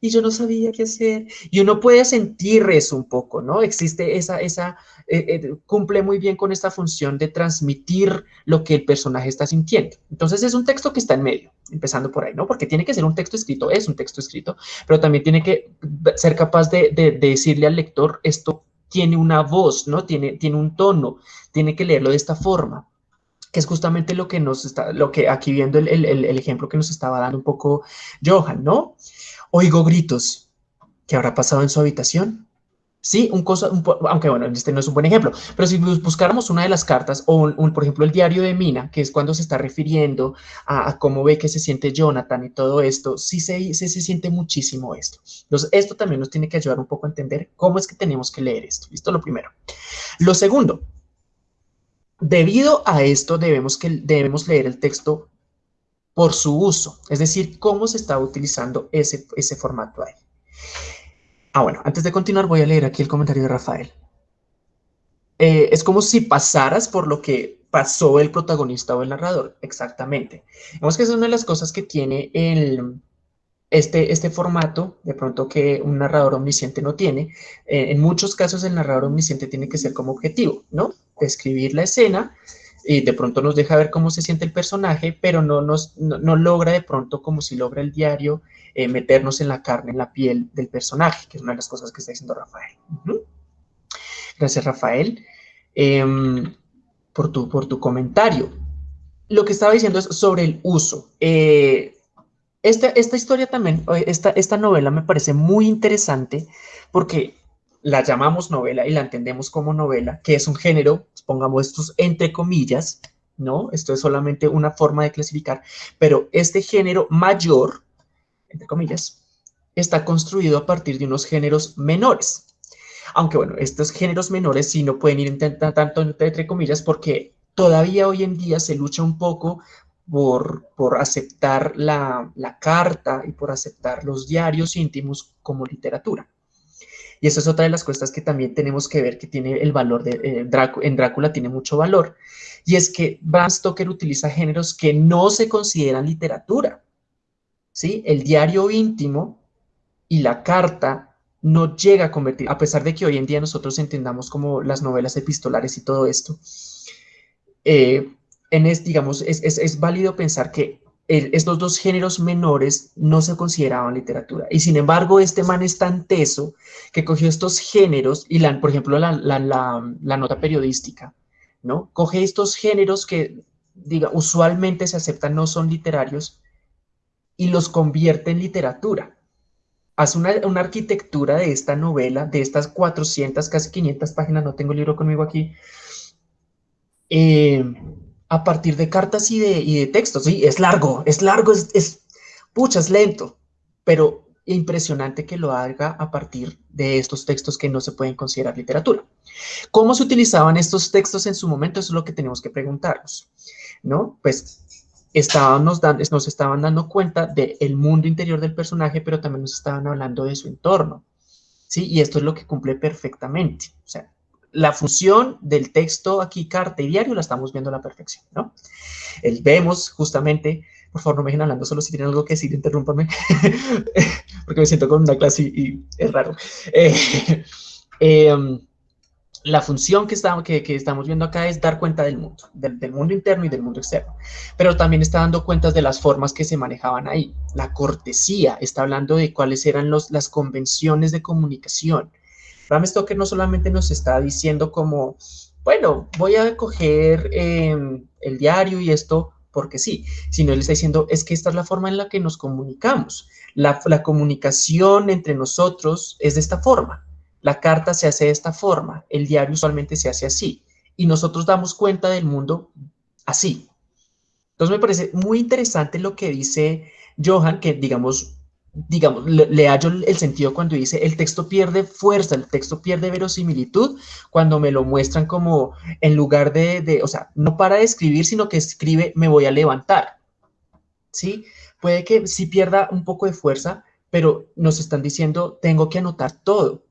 y yo no sabía qué hacer. Y uno puede sentir eso un poco, ¿no? Existe esa, esa, eh, eh, cumple muy bien con esta función de transmitir lo que el personaje está sintiendo. Entonces es un texto que está en medio, empezando por ahí, ¿no? Porque tiene que ser un texto escrito, es un texto escrito, pero también tiene que ser capaz de, de decirle al lector esto tiene una voz, ¿no? Tiene, tiene un tono, tiene que leerlo de esta forma, que es justamente lo que nos está, lo que aquí viendo el, el ejemplo que nos estaba dando un poco Johan, ¿no? Oigo gritos. ¿Qué habrá pasado en su habitación? Sí, un cosa, aunque bueno, este no es un buen ejemplo, pero si buscáramos una de las cartas, o un, por ejemplo el diario de Mina, que es cuando se está refiriendo a, cómo ve que se siente Jonathan y todo esto, sí se, se, se, siente muchísimo esto. Entonces, esto también nos tiene que ayudar un poco a entender cómo es que tenemos que leer esto. ¿Listo? Lo primero. Lo segundo, debido a esto debemos, que, debemos leer el texto por su uso, es decir, cómo se está utilizando ese, ese formato ahí. Ah, bueno, antes de continuar voy a leer aquí el comentario de Rafael. Eh, es como si pasaras por lo que pasó el protagonista o el narrador, exactamente. Vemos que es una de las cosas que tiene el, este, este formato, de pronto que un narrador omnisciente no tiene. Eh, en muchos casos el narrador omnisciente tiene que ser como objetivo, ¿no? Describir la escena y de pronto nos deja ver cómo se siente el personaje, pero no, nos, no, logra de pronto como si logra el diario eh, meternos en la carne, en la piel del personaje, que es una de las cosas que está diciendo Rafael. Gracias, Rafael, em, por, tu, por tu comentario. Lo que estaba diciendo es sobre el uso. Eh, esta, esta, historia también, esta, esta novela me parece muy interesante porque la llamamos novela y la entendemos como novela, que es un género, pongamos estos entre comillas, ¿no? Esto es solamente una forma de clasificar, pero este género mayor, entre comillas, está construido a partir de unos géneros menores. Aunque bueno, estos géneros menores sí no pueden ir tanto entre comillas porque todavía hoy en día se lucha un poco por, por aceptar la, la, carta y por aceptar los diarios íntimos como literatura. Y eso es otra de las cosas que también tenemos que ver que tiene el valor de eh, en Drácula tiene mucho valor. Y es que Bram Stoker utiliza géneros que no se consideran literatura. ¿sí? El diario íntimo y la carta no llega a convertir, a pesar de que hoy en día nosotros entendamos como las novelas epistolares y todo esto, eh, en es, digamos, es, es, es válido pensar que estos dos géneros menores no se consideraban literatura. Y sin embargo, este man es tan teso que cogió estos géneros y, la, por ejemplo, la, la, nota periodística, ¿no? Coge estos géneros que, diga, usualmente se aceptan no son literarios y los convierte en literatura. Hace una, una arquitectura de esta novela, de estas 400, casi 500 páginas, no tengo el libro conmigo aquí, eh, a partir de cartas y de, de textos. Sí, es largo, es largo, es, es, pucha, es lento, pero impresionante que lo haga a partir de estos textos que no se pueden considerar literatura. ¿Cómo se utilizaban estos textos en su momento? Eso es lo que tenemos que preguntarnos, ¿no? Pues estábamos dando, nos estaban dando cuenta del mundo interior del personaje, pero también nos estaban hablando de su entorno, ¿sí? Y esto es lo que cumple perfectamente. O sea, la función del texto aquí, carta y diario, la estamos viendo a la perfección, ¿no? El vemos justamente, por favor no me dejen hablando, solo si tienen algo que decir, interrúmpanme, porque me siento con una clase y, es raro. Eh, em, la función que estamos, que, estamos viendo acá es dar cuenta del mundo, del, mundo interno y del mundo externo, pero también está dando cuenta de las formas que se manejaban ahí. La cortesía está hablando de cuáles eran los, las convenciones de comunicación, Bram Stoker no solamente nos está diciendo como, bueno, voy a coger em, el diario y esto porque sí, sino él está diciendo, es que esta es la forma en la que nos comunicamos. La, la comunicación entre nosotros es de esta forma. La carta se hace de esta forma, el diario usualmente se hace así. Y nosotros damos cuenta del mundo así. Entonces me parece muy interesante lo que dice Johan, que digamos, digamos, le, hallo el sentido cuando dice el texto pierde fuerza, el texto pierde verosimilitud cuando me lo muestran como en lugar de, de, o sea, no para de escribir, sino que escribe me voy a levantar, ¿sí? Puede que sí pierda un poco de fuerza, pero nos están diciendo tengo que anotar todo.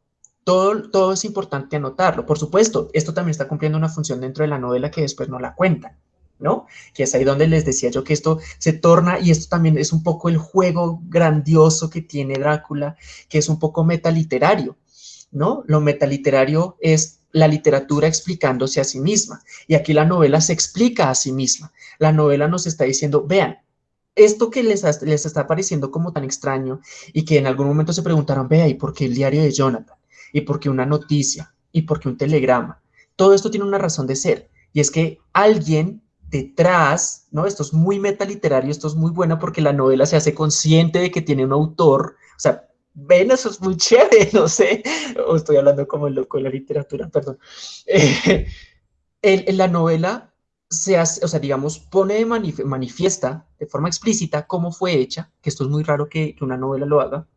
Todo, todo es importante anotarlo. Por supuesto, esto también está cumpliendo una función dentro de la novela que después no la cuentan. ¿No? Que es ahí donde les decía yo que esto se torna, y esto también es un poco el juego grandioso que tiene Drácula, que es un poco metaliterario, ¿no? Lo metaliterario es la literatura explicándose a sí misma, y aquí la novela se explica a sí misma. La novela nos está diciendo, vean, esto que les, les está pareciendo como tan extraño, y que en algún momento se preguntaron, vea, ¿y por qué el diario de Jonathan? ¿Y por qué una noticia? ¿Y por qué un telegrama? Todo esto tiene una razón de ser, y es que alguien detrás, ¿no? Esto es muy metaliterario, esto es muy bueno porque la novela se hace consciente de que tiene un autor, o sea, ven, eso es muy chévere, no sé, o estoy hablando como el loco de la literatura, perdón. en, la novela se hace, o sea, digamos, pone manifiesta de forma explícita cómo fue hecha, que esto es muy raro que, una novela lo haga,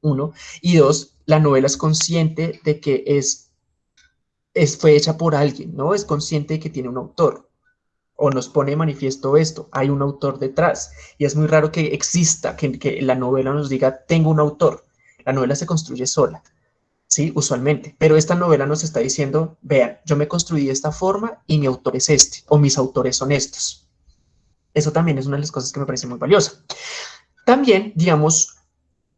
uno, y dos, la novela es consciente de que es, fue hecha por alguien, ¿no? Es consciente de que tiene un autor o nos pone manifiesto esto, hay un autor detrás. Y es muy raro que exista, que, que, la novela nos diga, tengo un autor. La novela se construye sola, ¿sí? Usualmente. Pero esta novela nos está diciendo, vean, yo me construí de esta forma y mi autor es este, o mis autores son estos. Eso también es una de las cosas que me parece muy valiosa. También, digamos,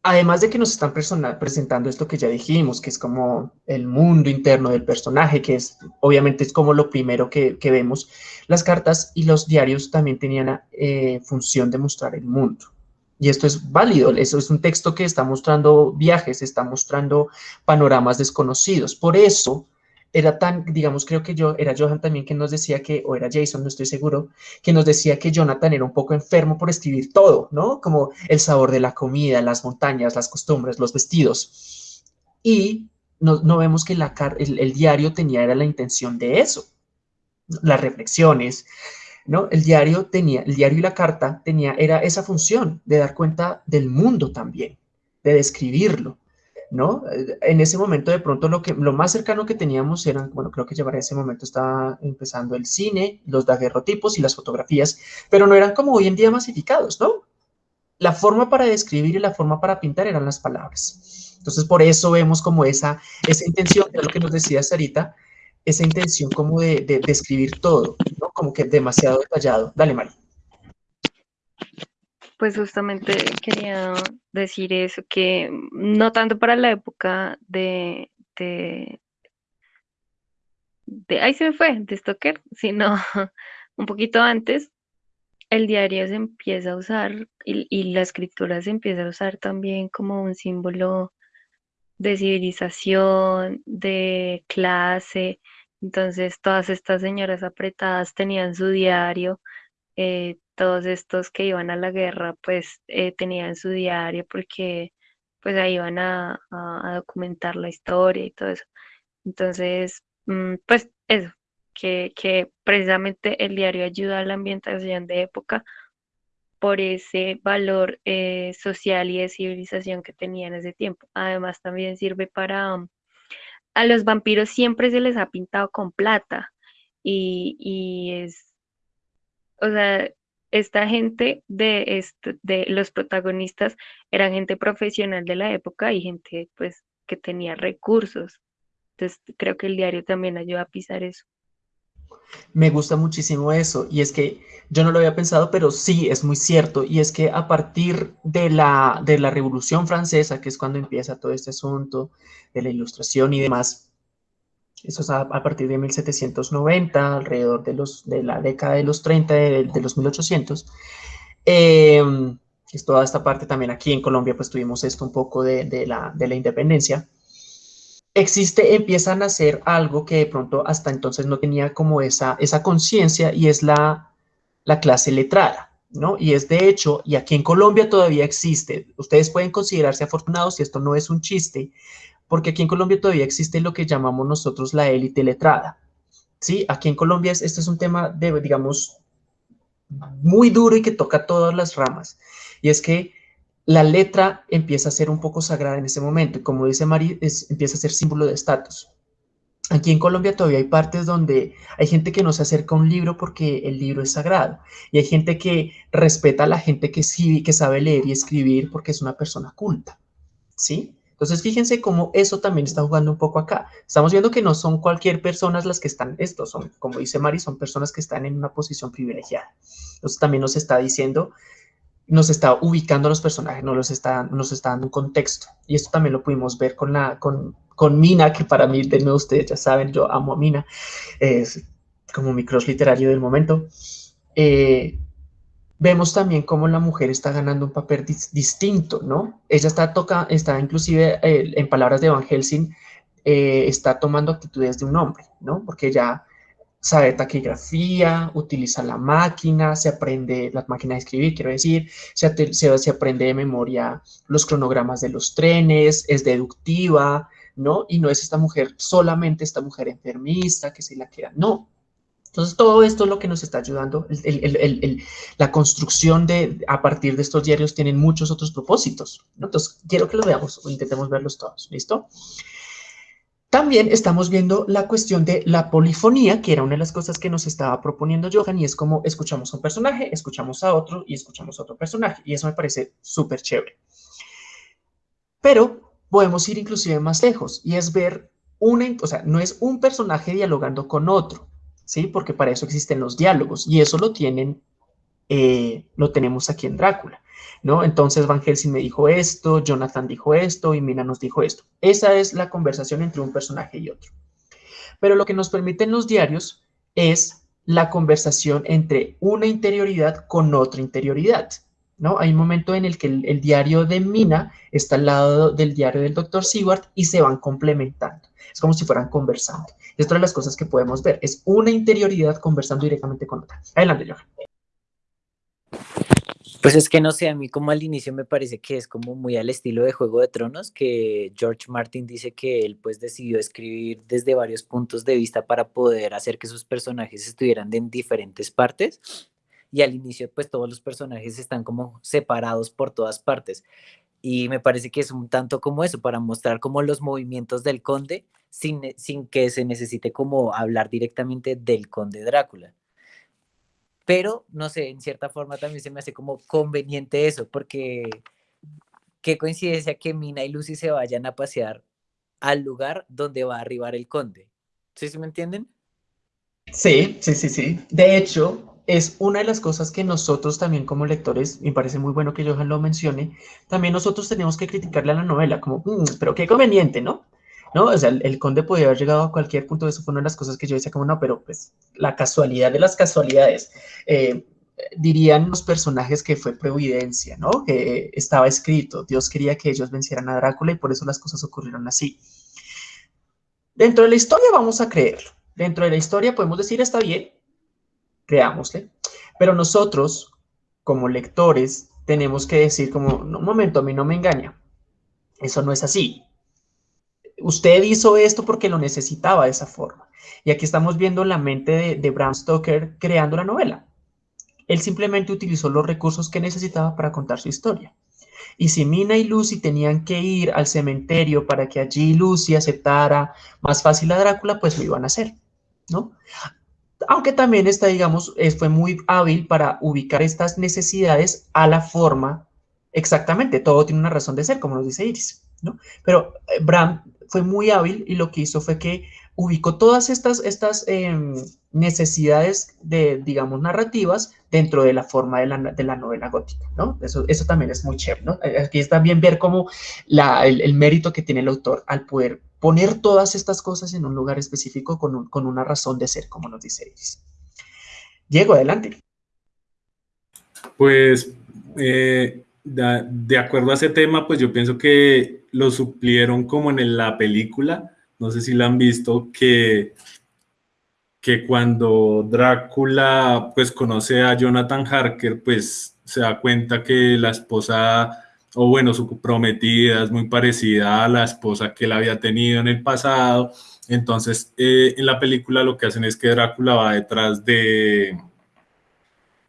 además de que nos están presentando esto que ya dijimos, que es como el mundo interno del personaje, que es obviamente es como lo primero que, vemos, las cartas y los diarios también tenían eh, función de mostrar el mundo. Y esto es válido, eso es un texto que está mostrando viajes, está mostrando panoramas desconocidos. Por eso era tan, digamos, creo que yo, era Johan también que nos decía que, o era Jason, no estoy seguro, que nos decía que Jonathan era un poco enfermo por escribir todo, ¿no? Como el sabor de la comida, las montañas, las costumbres, los vestidos. Y no, no vemos que la, el, el, diario tenía, era la intención de eso, las reflexiones, ¿no? El diario tenía, el diario y la carta tenía, era esa función de dar cuenta del mundo también, de describirlo. ¿No? En ese momento de pronto lo, que, lo más cercano que teníamos eran, bueno, creo que ya ese momento estaba empezando el cine, los daguerrotipos y las fotografías, pero no eran como hoy en día masificados, ¿no? La forma para describir y la forma para pintar eran las palabras. Entonces, por eso vemos como esa, esa intención, de lo que nos decía Sarita, esa intención como de, de, de todo, ¿no? Como que demasiado detallado. Dale, Mari. Pues justamente quería decir eso, que no tanto para la época de, de, de ahí se me fue, de Stoker, sino un poquito antes, el diario se empieza a usar y, y, la escritura se empieza a usar también como un símbolo de civilización, de clase. Entonces todas estas señoras apretadas tenían su diario, eh, todos estos que iban a la guerra pues eh, tenían su diario porque pues ahí iban a, documentar la historia y todo eso. Entonces, mm, pues eso, que, que precisamente el diario ayuda a la ambientación de época por ese valor eh, social y de civilización que tenía en ese tiempo. Además, también sirve para... Mm, a los vampiros siempre se les ha pintado con plata y, y es, o sea, esta gente de, de los protagonistas eran gente profesional de la época y gente pues que tenía recursos. Entonces creo que el diario también ayuda a pisar eso. Me gusta muchísimo eso y es que yo no lo había pensado, pero sí es muy cierto y es que a partir de la, de la Revolución Francesa, que es cuando empieza todo este asunto de la ilustración y demás, eso es a, partir de 1790, alrededor de, los, de la década de los 30, de, los 1800. Em, es toda esta parte también aquí en Colombia, pues tuvimos esto un poco de, la, de la independencia. Existe, empieza a nacer algo que de pronto hasta entonces no tenía como esa, esa conciencia y es la, la clase letrada. ¿No? Y es de hecho, y aquí en Colombia todavía existe, ustedes pueden considerarse afortunados si esto no es un chiste, porque aquí en Colombia todavía existe lo que llamamos nosotros la élite letrada. ¿sí? Aquí en Colombia este es un tema, de, digamos, muy duro y que toca todas las ramas. Y es que la letra empieza a ser un poco sagrada en ese momento. Y como dice Mari, es, empieza a ser símbolo de estatus. Aquí en Colombia todavía hay partes donde hay gente que no se acerca a un libro porque el libro es sagrado. Y hay gente que respeta a la gente que, sí, que sabe leer y escribir porque es una persona culta. ¿Sí? Entonces, fíjense cómo eso también está jugando un poco acá. Estamos viendo que no son cualquier personas las que están, estos son, como dice Mari, son personas que están en una posición privilegiada. Entonces, también nos está diciendo, nos está ubicando a los personajes, nos, los está, nos está dando un contexto. Y esto también lo pudimos ver con, la, con, con Mina, que para mí, de nuevo, ustedes ya saben, yo amo a Mina, es como mi cross literario del momento. Eh, vemos también cómo la mujer está ganando un papel distinto, ¿no? Ella está, toca, está inclusive, eh, en palabras de Van Helsing, eh, está tomando actitudes de un hombre, ¿no? Porque ella sabe taquigrafía, utiliza la máquina, se aprende, la máquina de escribir, quiero decir, se, se, se aprende de memoria los cronogramas de los trenes, es deductiva, ¿no? Y no es esta mujer, solamente esta mujer enfermista que se la queda, no, entonces, todo esto es lo que nos está ayudando. la construcción de, a partir de estos diarios tienen muchos otros propósitos. Entonces, quiero que lo veamos o intentemos verlos todos. ¿Listo? También estamos viendo la cuestión de la polifonía, que era una de las cosas que nos estaba proponiendo Johan, y es como escuchamos a un personaje, escuchamos a otro y escuchamos a otro personaje, y eso me parece súper chévere. Pero podemos ir inclusive más lejos, y es ver una, o sea, no es un personaje dialogando con otro, ¿sí? Porque para eso existen los diálogos, y eso lo tienen, eh, lo tenemos aquí en Drácula. ¿no? Entonces Van Helsing me dijo esto, Jonathan dijo esto y Mina nos dijo esto. Esa es la conversación entre un personaje y otro. Pero lo que nos permiten los diarios es la conversación entre una interioridad con otra interioridad, ¿no? Hay un momento en el que el, diario de Mina está al lado del diario del doctor Seward y se van complementando. Es como si fueran conversando. Y esto es las cosas que podemos ver. Es una interioridad conversando directamente con otra. Adelante, Johan. Pues es que no sé, a mí como al inicio me parece que es como muy al estilo de Juego de Tronos, que George Martin dice que él pues decidió escribir desde varios puntos de vista para poder hacer que sus personajes estuvieran en diferentes partes. Y al inicio pues todos los personajes están como separados por todas partes. Y me parece que es un tanto como eso, para mostrar como los movimientos del conde sin, sin que se necesite como hablar directamente del conde Drácula pero no sé, en cierta forma también se me hace como conveniente eso, porque qué coincidencia que Mina y Lucy se vayan a pasear al lugar donde va a arribar el conde. ¿Sí, sí me entienden? Sí, sí, sí, sí. De hecho, es una de las cosas que nosotros también como lectores, me parece muy bueno que Johan lo mencione, también nosotros tenemos que criticarle a la novela, como, mm, pero qué conveniente, ¿no? ¿No? O sea, el, conde podía haber llegado a cualquier punto, eso fue una de las cosas que yo decía como, no, pero pues la casualidad de las casualidades. Eh, dirían los personajes que fue providencia, ¿no? Que estaba escrito, Dios quería que ellos vencieran a Drácula y por eso las cosas ocurrieron así. Dentro de la historia vamos a creerlo. Dentro de la historia podemos decir, está bien, creámosle. Pero nosotros, como lectores, tenemos que decir como, un momento, a mí no me engaña. Eso no es así usted hizo esto porque lo necesitaba de esa forma. Y aquí estamos viendo la mente de, Bram Stoker creando la novela. Él simplemente utilizó los recursos que necesitaba para contar su historia. Y si Mina y Lucy tenían que ir al cementerio para que allí Lucy aceptara más fácil a Drácula, pues lo iban a hacer, ¿no? Aunque también está, digamos, fue muy hábil para ubicar estas necesidades a la forma exactamente. Todo tiene una razón de ser, como nos dice Iris, ¿no? Pero eh, Bram fue muy hábil y lo que hizo fue que ubicó todas estas, estas em, necesidades de, digamos, narrativas dentro de la forma de la, de la novela gótica, ¿no? Eso, eso también es muy chévere, aquí es también ver cómo la, el, mérito que tiene el autor al poder poner todas estas cosas en un lugar específico con, con una razón de ser, como nos dice Iris. Diego, adelante. Pues, eh, de acuerdo a ese tema, pues yo pienso que lo suplieron como en la película, no sé si la han visto, que, que cuando Drácula pues conoce a Jonathan Harker, pues se da cuenta que la esposa, o bueno, su prometida es muy parecida a la esposa que él había tenido en el pasado. Entonces, eh, en la película lo que hacen es que Drácula va detrás de,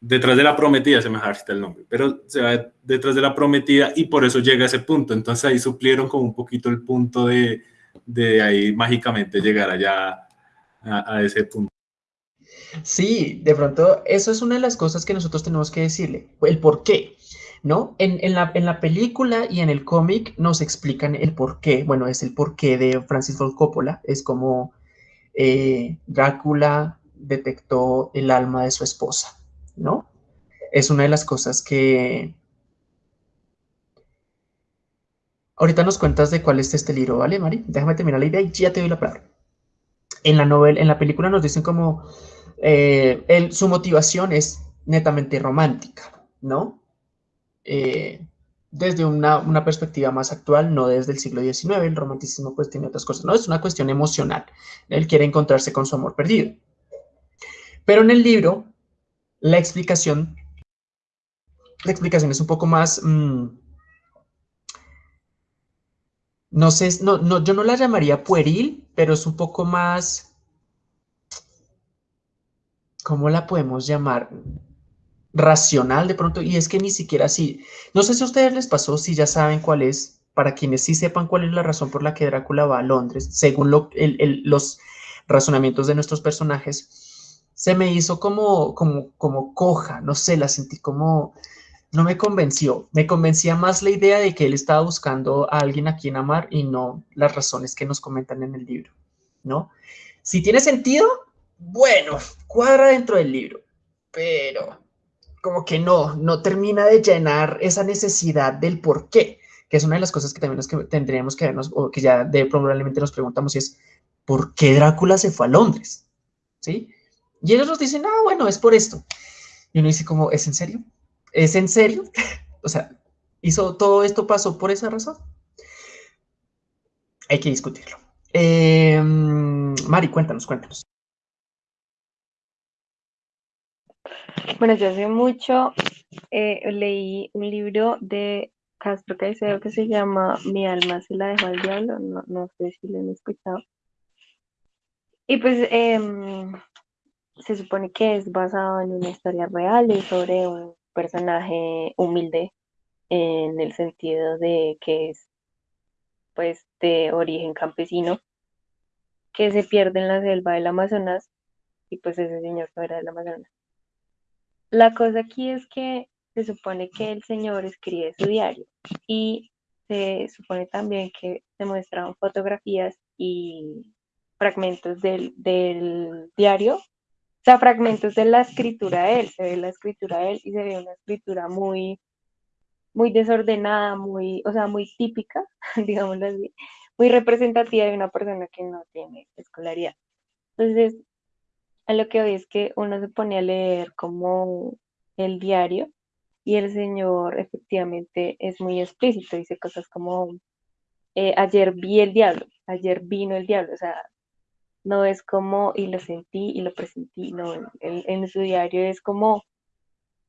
detrás de la prometida, se me está el nombre, pero se va detrás de la prometida y por eso llega a ese punto. Entonces ahí suplieron como un poquito el punto de, de ahí mágicamente llegar allá a, ese punto. Sí, de pronto eso es una de las cosas que nosotros tenemos que decirle, el por qué, ¿no? En, en, la, en la, película y en el cómic nos explican el por qué, bueno, es el porqué de Francis Ford Coppola, es como eh, Drácula detectó el alma de su esposa, ¿no? Es una de las cosas que... Ahorita nos cuentas de cuál es este libro, ¿vale, Mari? Déjame terminar la idea y ya te doy la palabra. En la novela, en la película nos dicen como eh, su motivación es netamente romántica, ¿no? Eh, desde una, una, perspectiva más actual, no desde el siglo XIX, el romanticismo pues tiene otras cosas, no, es una cuestión emocional, él quiere encontrarse con su amor perdido. Pero en el libro la explicación, la explicación es un poco más, mm, no sé, no, no, yo no la llamaría pueril, pero es un poco más, ¿cómo la podemos llamar? Racional de pronto, y es que ni siquiera así, no sé si a ustedes les pasó, si ya saben cuál es, para quienes sí sepan cuál es la razón por la que Drácula va a Londres, según los razonamientos de nuestros personajes, se me hizo como, como, como coja, no sé, la sentí como, no me convenció. Me convencía más la idea de que él estaba buscando a alguien a quien amar y no las razones que nos comentan en el libro, ¿no? Si tiene sentido, bueno, cuadra dentro del libro, pero como que no, no termina de llenar esa necesidad del por qué, que es una de las cosas que también que tendríamos que vernos, o que ya de, probablemente nos preguntamos, es, ¿por qué Drácula se fue a Londres? ¿Sí? Y ellos nos dicen, ah, bueno, es por esto. Y uno dice como, ¿es en serio? ¿Es en serio? o sea, hizo todo esto pasó por esa razón. Hay que discutirlo. Eh, Mari, cuéntanos, cuéntanos. Bueno, yo hace mucho eh, leí un libro de Castro Caicedo que se llama Mi alma se la dejó al diablo, no, no sé si lo han escuchado. Y pues em, se supone que es basado en una historia real y sobre un personaje humilde en el sentido de que es pues de origen campesino que se pierde en la selva del Amazonas y pues ese señor no era del Amazonas. La cosa aquí es que se supone que el señor escribe su diario y se supone también que se muestran fotografías y fragmentos del, del diario sea, fragmentos de la escritura de él, se ve la escritura de él y se ve una escritura muy, muy desordenada, muy, o sea, muy típica, digámoslo así, muy representativa de una persona que no tiene escolaridad. Entonces, a lo que hoy es que uno se pone a leer como el diario y el señor efectivamente es muy explícito, dice cosas como, eh, ayer vi el diablo, ayer vino el diablo, o sea, no es como y lo sentí y lo presentí, no, en, su diario es como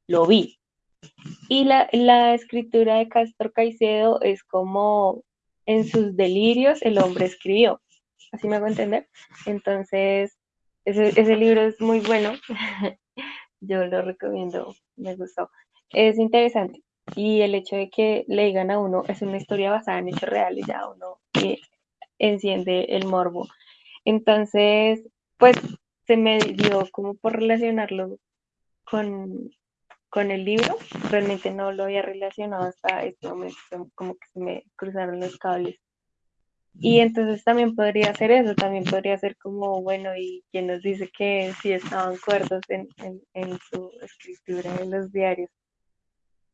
lo vi. Y la, escritura de Castro Caicedo es como en sus delirios el hombre escribió, así me hago entender. Entonces, ese, ese libro es muy bueno, yo lo recomiendo, me gustó. Es interesante y el hecho de que le digan a uno, es una historia basada en hechos reales, ya uno eh, enciende el morbo entonces, pues se me dio como por relacionarlo con, con el libro. Realmente no lo había relacionado hasta este momento, como que se me cruzaron los cables. Y entonces también podría ser eso, también podría ser como, bueno, y quien nos dice que sí estaban cuerdos en, en, en su escritura en los diarios.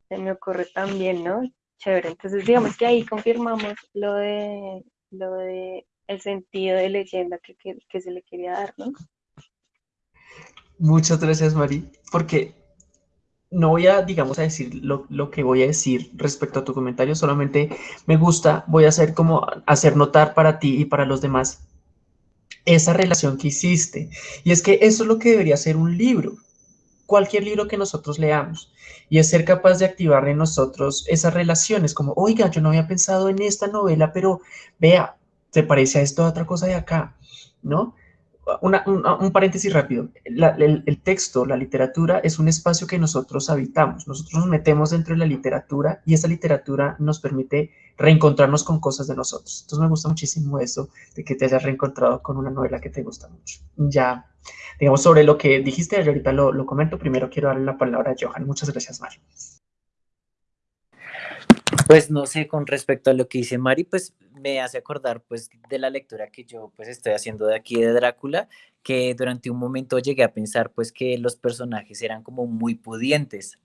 Se me ocurre también, ¿no? Chévere. Entonces, digamos que ahí confirmamos lo de, lo de el sentido de leyenda que, que, se le quería dar, ¿no? Muchas gracias, Mari, porque no voy a, digamos, a decir lo, lo, que voy a decir respecto a tu comentario, solamente me gusta, voy a hacer como hacer notar para ti y para los demás esa relación que hiciste. Y es que eso es lo que debería ser un libro, cualquier libro que nosotros leamos, y es ser capaz de activar en nosotros esas relaciones, como, oiga, yo no había pensado en esta novela, pero vea, se parece a esto a otra cosa de acá, ¿no? un, paréntesis rápido. el, texto, la literatura, es un espacio que nosotros habitamos. Nosotros nos metemos dentro de la literatura y esa literatura nos permite reencontrarnos con cosas de nosotros. Entonces me gusta muchísimo eso, de que te hayas reencontrado con una novela que te gusta mucho. Ya, digamos, sobre lo que dijiste, yo ahorita lo, comento. Primero quiero darle la palabra a Johan. Muchas gracias, Mario. Pues no sé, con respecto a lo que dice Mari, pues me hace acordar pues de la lectura que yo pues estoy haciendo de aquí de Drácula, que durante un momento llegué a pensar pues que los personajes eran como muy pudientes,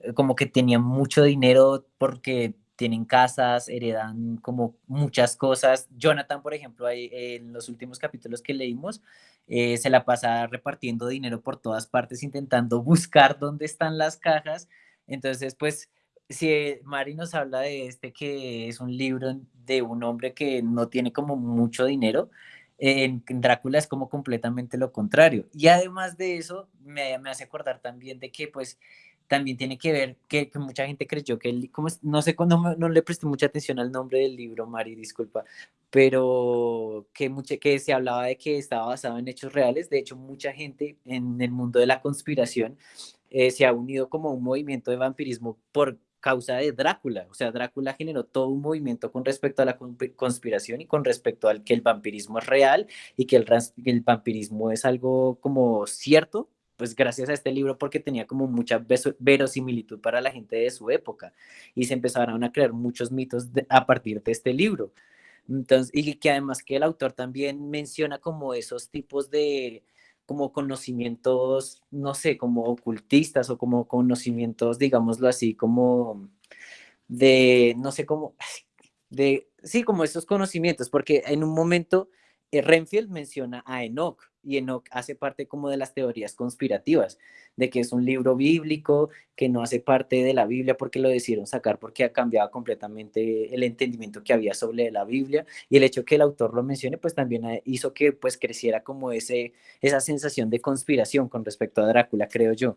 eh, como que tenían mucho dinero porque tienen casas, heredan como muchas cosas. Jonathan, por ejemplo, ahí, en los últimos capítulos que leímos, eh, se la pasa repartiendo dinero por todas partes, intentando buscar dónde están las cajas. Entonces, pues si Mari nos habla de este que es un libro de un hombre que no tiene como mucho dinero, en Drácula es como completamente lo contrario. Y además de eso, me, hace acordar también de que pues también tiene que ver que, mucha gente creyó que él, como, no sé, no, no, le presté mucha atención al nombre del libro, Mari, disculpa, pero que, que se hablaba de que estaba basado en hechos reales. De hecho, mucha gente en el mundo de la conspiración eh, se ha unido como un movimiento de vampirismo por causa de Drácula. O sea, Drácula generó todo un movimiento con respecto a la conspiración y con respecto al que el vampirismo es real y que el, vampirismo es algo como cierto, pues gracias a este libro porque tenía como mucha verosimilitud para la gente de su época y se empezaron a crear muchos mitos a partir de este libro. Entonces, y que además que el autor también menciona como esos tipos de, como conocimientos, no sé, como ocultistas o como conocimientos, digámoslo así, como de, no sé cómo, de, sí, como esos conocimientos, porque en un momento eh, Renfield menciona a Enoch y Enoch hace parte como de las teorías conspirativas, de que es un libro bíblico, que no hace parte de la Biblia porque lo decidieron sacar porque ha cambiado completamente el entendimiento que había sobre la Biblia y el hecho que el autor lo mencione pues también hizo que pues creciera como ese, esa sensación de conspiración con respecto a Drácula, creo yo.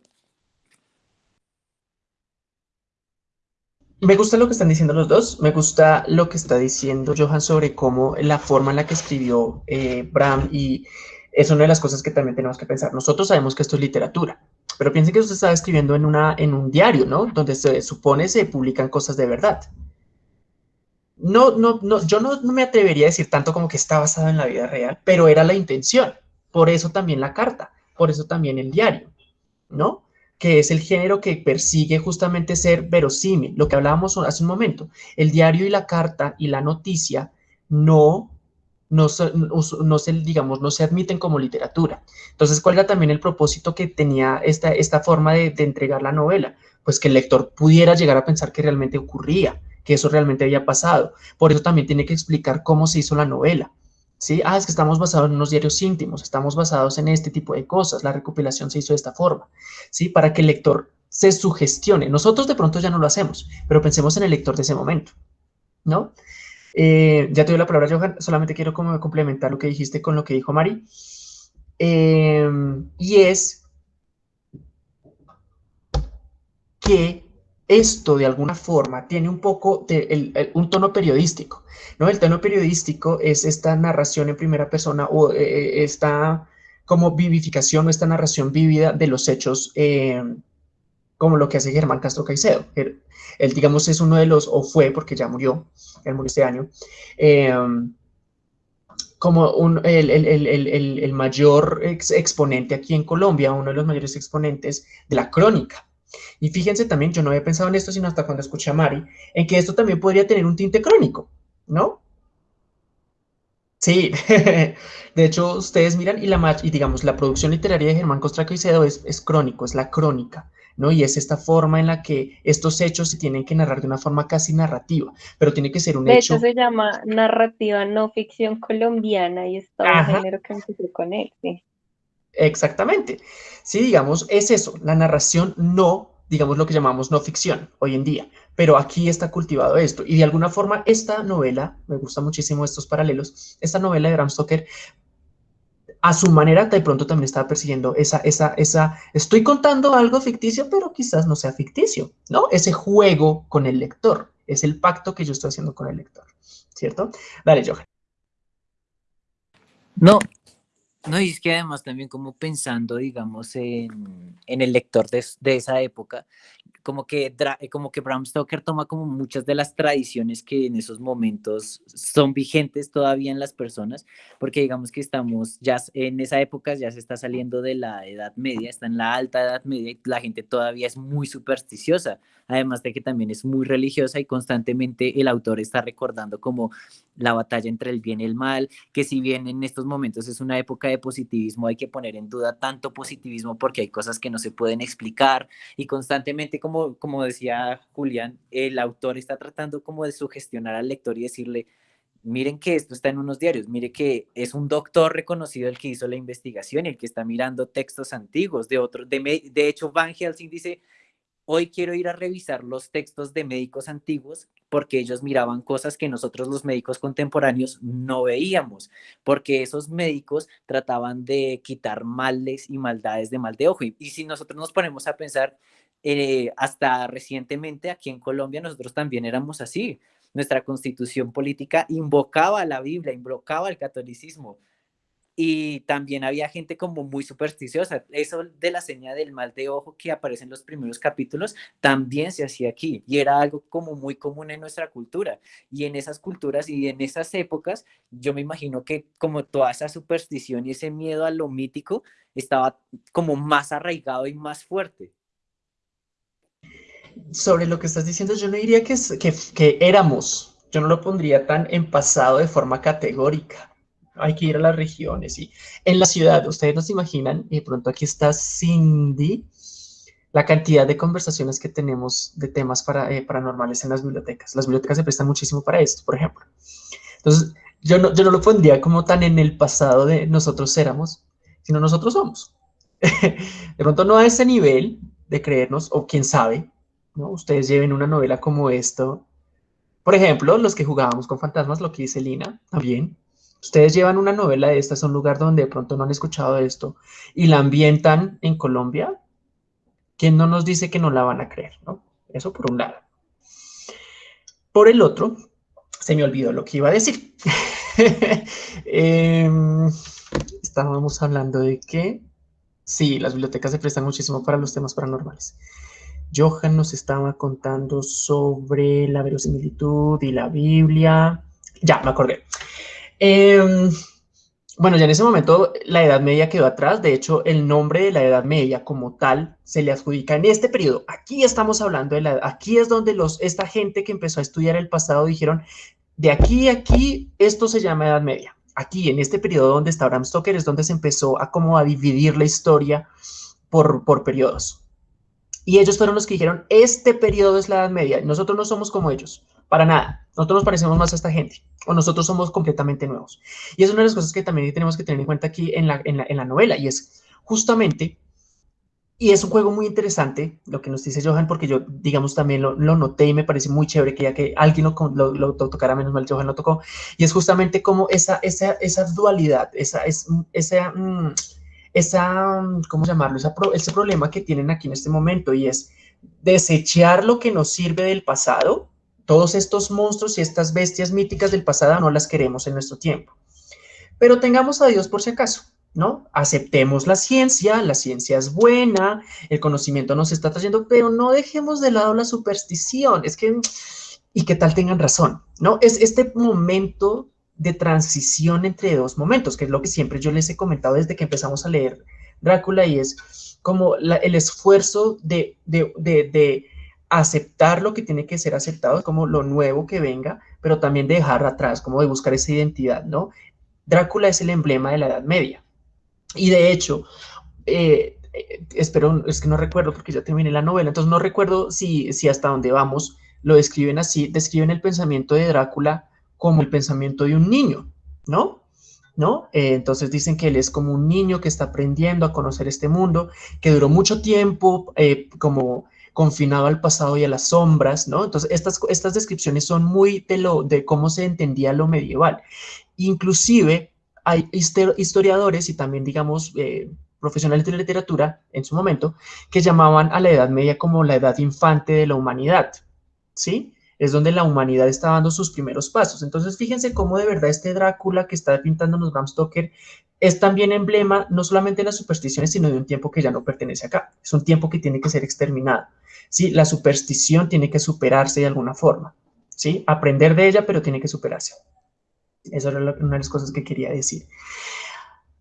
Me gusta lo que están diciendo los dos, me gusta lo que está diciendo Johan sobre cómo la forma en la que escribió eh, Bram y es una de las cosas que también tenemos que pensar. Nosotros sabemos que esto es literatura, pero piensen que usted está escribiendo en, una, en un diario, ¿no? Donde se supone se publican cosas de verdad. No, no, no, yo no, no me atrevería a decir tanto como que está basado en la vida real, pero era la intención. Por eso también la carta, por eso también el diario, ¿no? que es el género que persigue justamente ser verosímil, lo que hablábamos hace un momento. El diario y la carta y la noticia no, no, se, digamos, no se admiten como literatura. Entonces, ¿cuál era también el propósito que tenía esta, esta forma de, de entregar la novela? Pues que el lector pudiera llegar a pensar que realmente ocurría, que eso realmente había pasado. Por eso también tiene que explicar cómo se hizo la novela. ¿sí? Ah, es que estamos basados en unos diarios íntimos, estamos basados en este tipo de cosas, la recopilación se hizo de esta forma, ¿sí? Para que el lector se sugestione. Nosotros de pronto ya no lo hacemos, pero pensemos en el lector de ese momento, ¿no? Eh, ya te doy la palabra, Johan, solamente quiero complementar lo que dijiste con lo que dijo Mari, em, y es que esto de alguna forma tiene un poco un tono periodístico, ¿no? El tono periodístico es esta narración en primera persona o eh, eh, esta como vivificación o esta narración vívida de los hechos eh, como lo que hace Germán Castro Caicedo. Él, digamos, es uno de los, o fue, porque ya murió, él murió este año, como un, el, el, mayor exponente aquí en Colombia, uno de los mayores exponentes de la crónica, y fíjense también, yo no había pensado en esto, sino hasta cuando escuché a Mari, en que esto también podría tener un tinte crónico, ¿no? Sí, de hecho, ustedes miran y, la, y digamos, la producción literaria de Germán Costraco y Cedo es, es crónico, es la crónica, ¿no? Y es esta forma en la que estos hechos se tienen que narrar de una forma casi narrativa, pero tiene que ser un hecho... De hecho, se llama narrativa no ficción colombiana y es todo un género que empezó con él, sí. Exactamente. Sí, digamos, es eso, la narración no, digamos lo que llamamos no ficción hoy en día, pero aquí está cultivado esto. Y de alguna forma esta novela, me gusta muchísimo estos paralelos, esta novela de Bram Stoker, a su manera de pronto también estaba persiguiendo esa, esa, esa, estoy contando algo ficticio, pero quizás no sea ficticio, ¿no? Ese juego con el lector, es el pacto que yo estoy haciendo con el lector, ¿cierto? Dale, Johan. No, no, y es que además también como pensando, digamos, en, el lector de, de, esa época, como que, eh, como que Bram Stoker toma como muchas de las tradiciones que en esos momentos son vigentes todavía en las personas, porque digamos que estamos ya en esa época ya se está saliendo de la Edad Media, está en la alta Edad Media y la gente todavía es muy supersticiosa, además de que también es muy religiosa y constantemente el autor está recordando como la batalla entre el bien y el mal, que si bien en estos momentos es una época de positivismo, hay que poner en duda tanto positivismo porque hay cosas que no se pueden explicar y constantemente como como, decía Julián, el autor está tratando como de sugestionar al lector y decirle, miren que esto está en unos diarios, mire que es un doctor reconocido el que hizo la investigación y el que está mirando textos antiguos de otros. De, de hecho, Van Helsing dice, hoy quiero ir a revisar los textos de médicos antiguos porque ellos miraban cosas que nosotros los médicos contemporáneos no veíamos, porque esos médicos trataban de quitar males y maldades de mal de ojo. Y, si nosotros nos ponemos a pensar, eh, hasta recientemente aquí en Colombia nosotros también éramos así. Nuestra constitución política invocaba la Biblia, invocaba al catolicismo. Y también había gente como muy supersticiosa. Eso de la señal del mal de ojo que aparece en los primeros capítulos también se hacía aquí y era algo como muy común en nuestra cultura. Y en esas culturas y en esas épocas, yo me imagino que como toda esa superstición y ese miedo a lo mítico estaba como más arraigado y más fuerte. Sobre lo que estás diciendo, yo no diría que, que, que éramos, yo no lo pondría tan en pasado de forma categórica hay que ir a las regiones y en la ciudad, ustedes no se imaginan, y de pronto aquí está Cindy, la cantidad de conversaciones que tenemos de temas para, eh, paranormales en las bibliotecas. Las bibliotecas se prestan muchísimo para esto, por ejemplo. Entonces, yo no, yo no lo pondría como tan en el pasado de nosotros éramos, sino nosotros somos. de pronto no a ese nivel de creernos, o quién sabe, ¿no? Ustedes lleven una novela como esto. Por ejemplo, los que jugábamos con fantasmas, lo que dice Lina, también, Ustedes llevan una novela de estas a un lugar donde de pronto no han escuchado esto y la ambientan en Colombia, ¿quién no nos dice que no la van a creer? ¿no? Eso por un lado. Por el otro, se me olvidó lo que iba a decir. Em, estábamos hablando de que, sí, las bibliotecas se prestan muchísimo para los temas paranormales. Johan nos estaba contando sobre la verosimilitud y la Biblia. Ya, me acordé. Em, bueno, ya en ese momento la Edad Media quedó atrás. De hecho, el nombre de la Edad Media como tal se le adjudica en este periodo. Aquí estamos hablando de la... Aquí es donde los, esta gente que empezó a estudiar el pasado dijeron, de aquí a aquí, esto se llama Edad Media. Aquí, en este periodo donde está Bram Stoker, es donde se empezó a como a dividir la historia por, por periodos. Y ellos fueron los que dijeron, este periodo es la Edad Media. Nosotros no somos como ellos. Para nada. Nosotros nos parecemos más a esta gente o nosotros somos completamente nuevos. Y es una de las cosas que también tenemos que tener en cuenta aquí en la, en la, novela y es justamente, y es un juego muy interesante lo que nos dice Johan porque yo, digamos, también lo, noté y me parece muy chévere que ya que alguien lo, lo, tocara, menos mal Johan lo tocó, y es justamente como esa, esa, esa dualidad, esa, es, esa, mm, esa, ¿cómo llamarlo? ese problema que tienen aquí en este momento y es desechar lo que nos sirve del pasado todos estos monstruos y estas bestias míticas del pasado no las queremos en nuestro tiempo. Pero tengamos a Dios por si acaso, ¿no? Aceptemos la ciencia, la ciencia es buena, el conocimiento nos está trayendo, pero no dejemos de lado la superstición. Es que, y qué tal tengan razón, ¿no? Es este momento de transición entre dos momentos, que es lo que siempre yo les he comentado desde que empezamos a leer Drácula y es como el esfuerzo de aceptar lo que tiene que ser aceptado, como lo nuevo que venga, pero también dejar atrás, como de buscar esa identidad, ¿no? Drácula es el emblema de la Edad Media. Y de hecho, eh, eh, espero, es que no recuerdo porque ya terminé la novela, entonces no recuerdo si, si hasta dónde vamos lo describen así, describen el pensamiento de Drácula como el pensamiento de un niño, ¿no? ¿No? Eh, entonces dicen que él es como un niño que está aprendiendo a conocer este mundo, que duró mucho tiempo como confinado al pasado y a las sombras, ¿no? Entonces, estas, estas descripciones son muy de, lo, de cómo se entendía lo medieval. Inclusive, hay historiadores y también, digamos, eh, profesionales de literatura en su momento, que llamaban a la Edad Media como la edad infante de la humanidad, ¿sí? Es donde la humanidad está dando sus primeros pasos. Entonces, fíjense cómo de verdad este Drácula que está pintándonos Bram Stoker es también emblema no solamente de las supersticiones, sino de un tiempo que ya no pertenece acá. Es un tiempo que tiene que ser exterminado. ¿sí? La superstición tiene que superarse de alguna forma, ¿sí? Aprender de ella, pero tiene que superarse. Esa era una de las cosas que quería decir.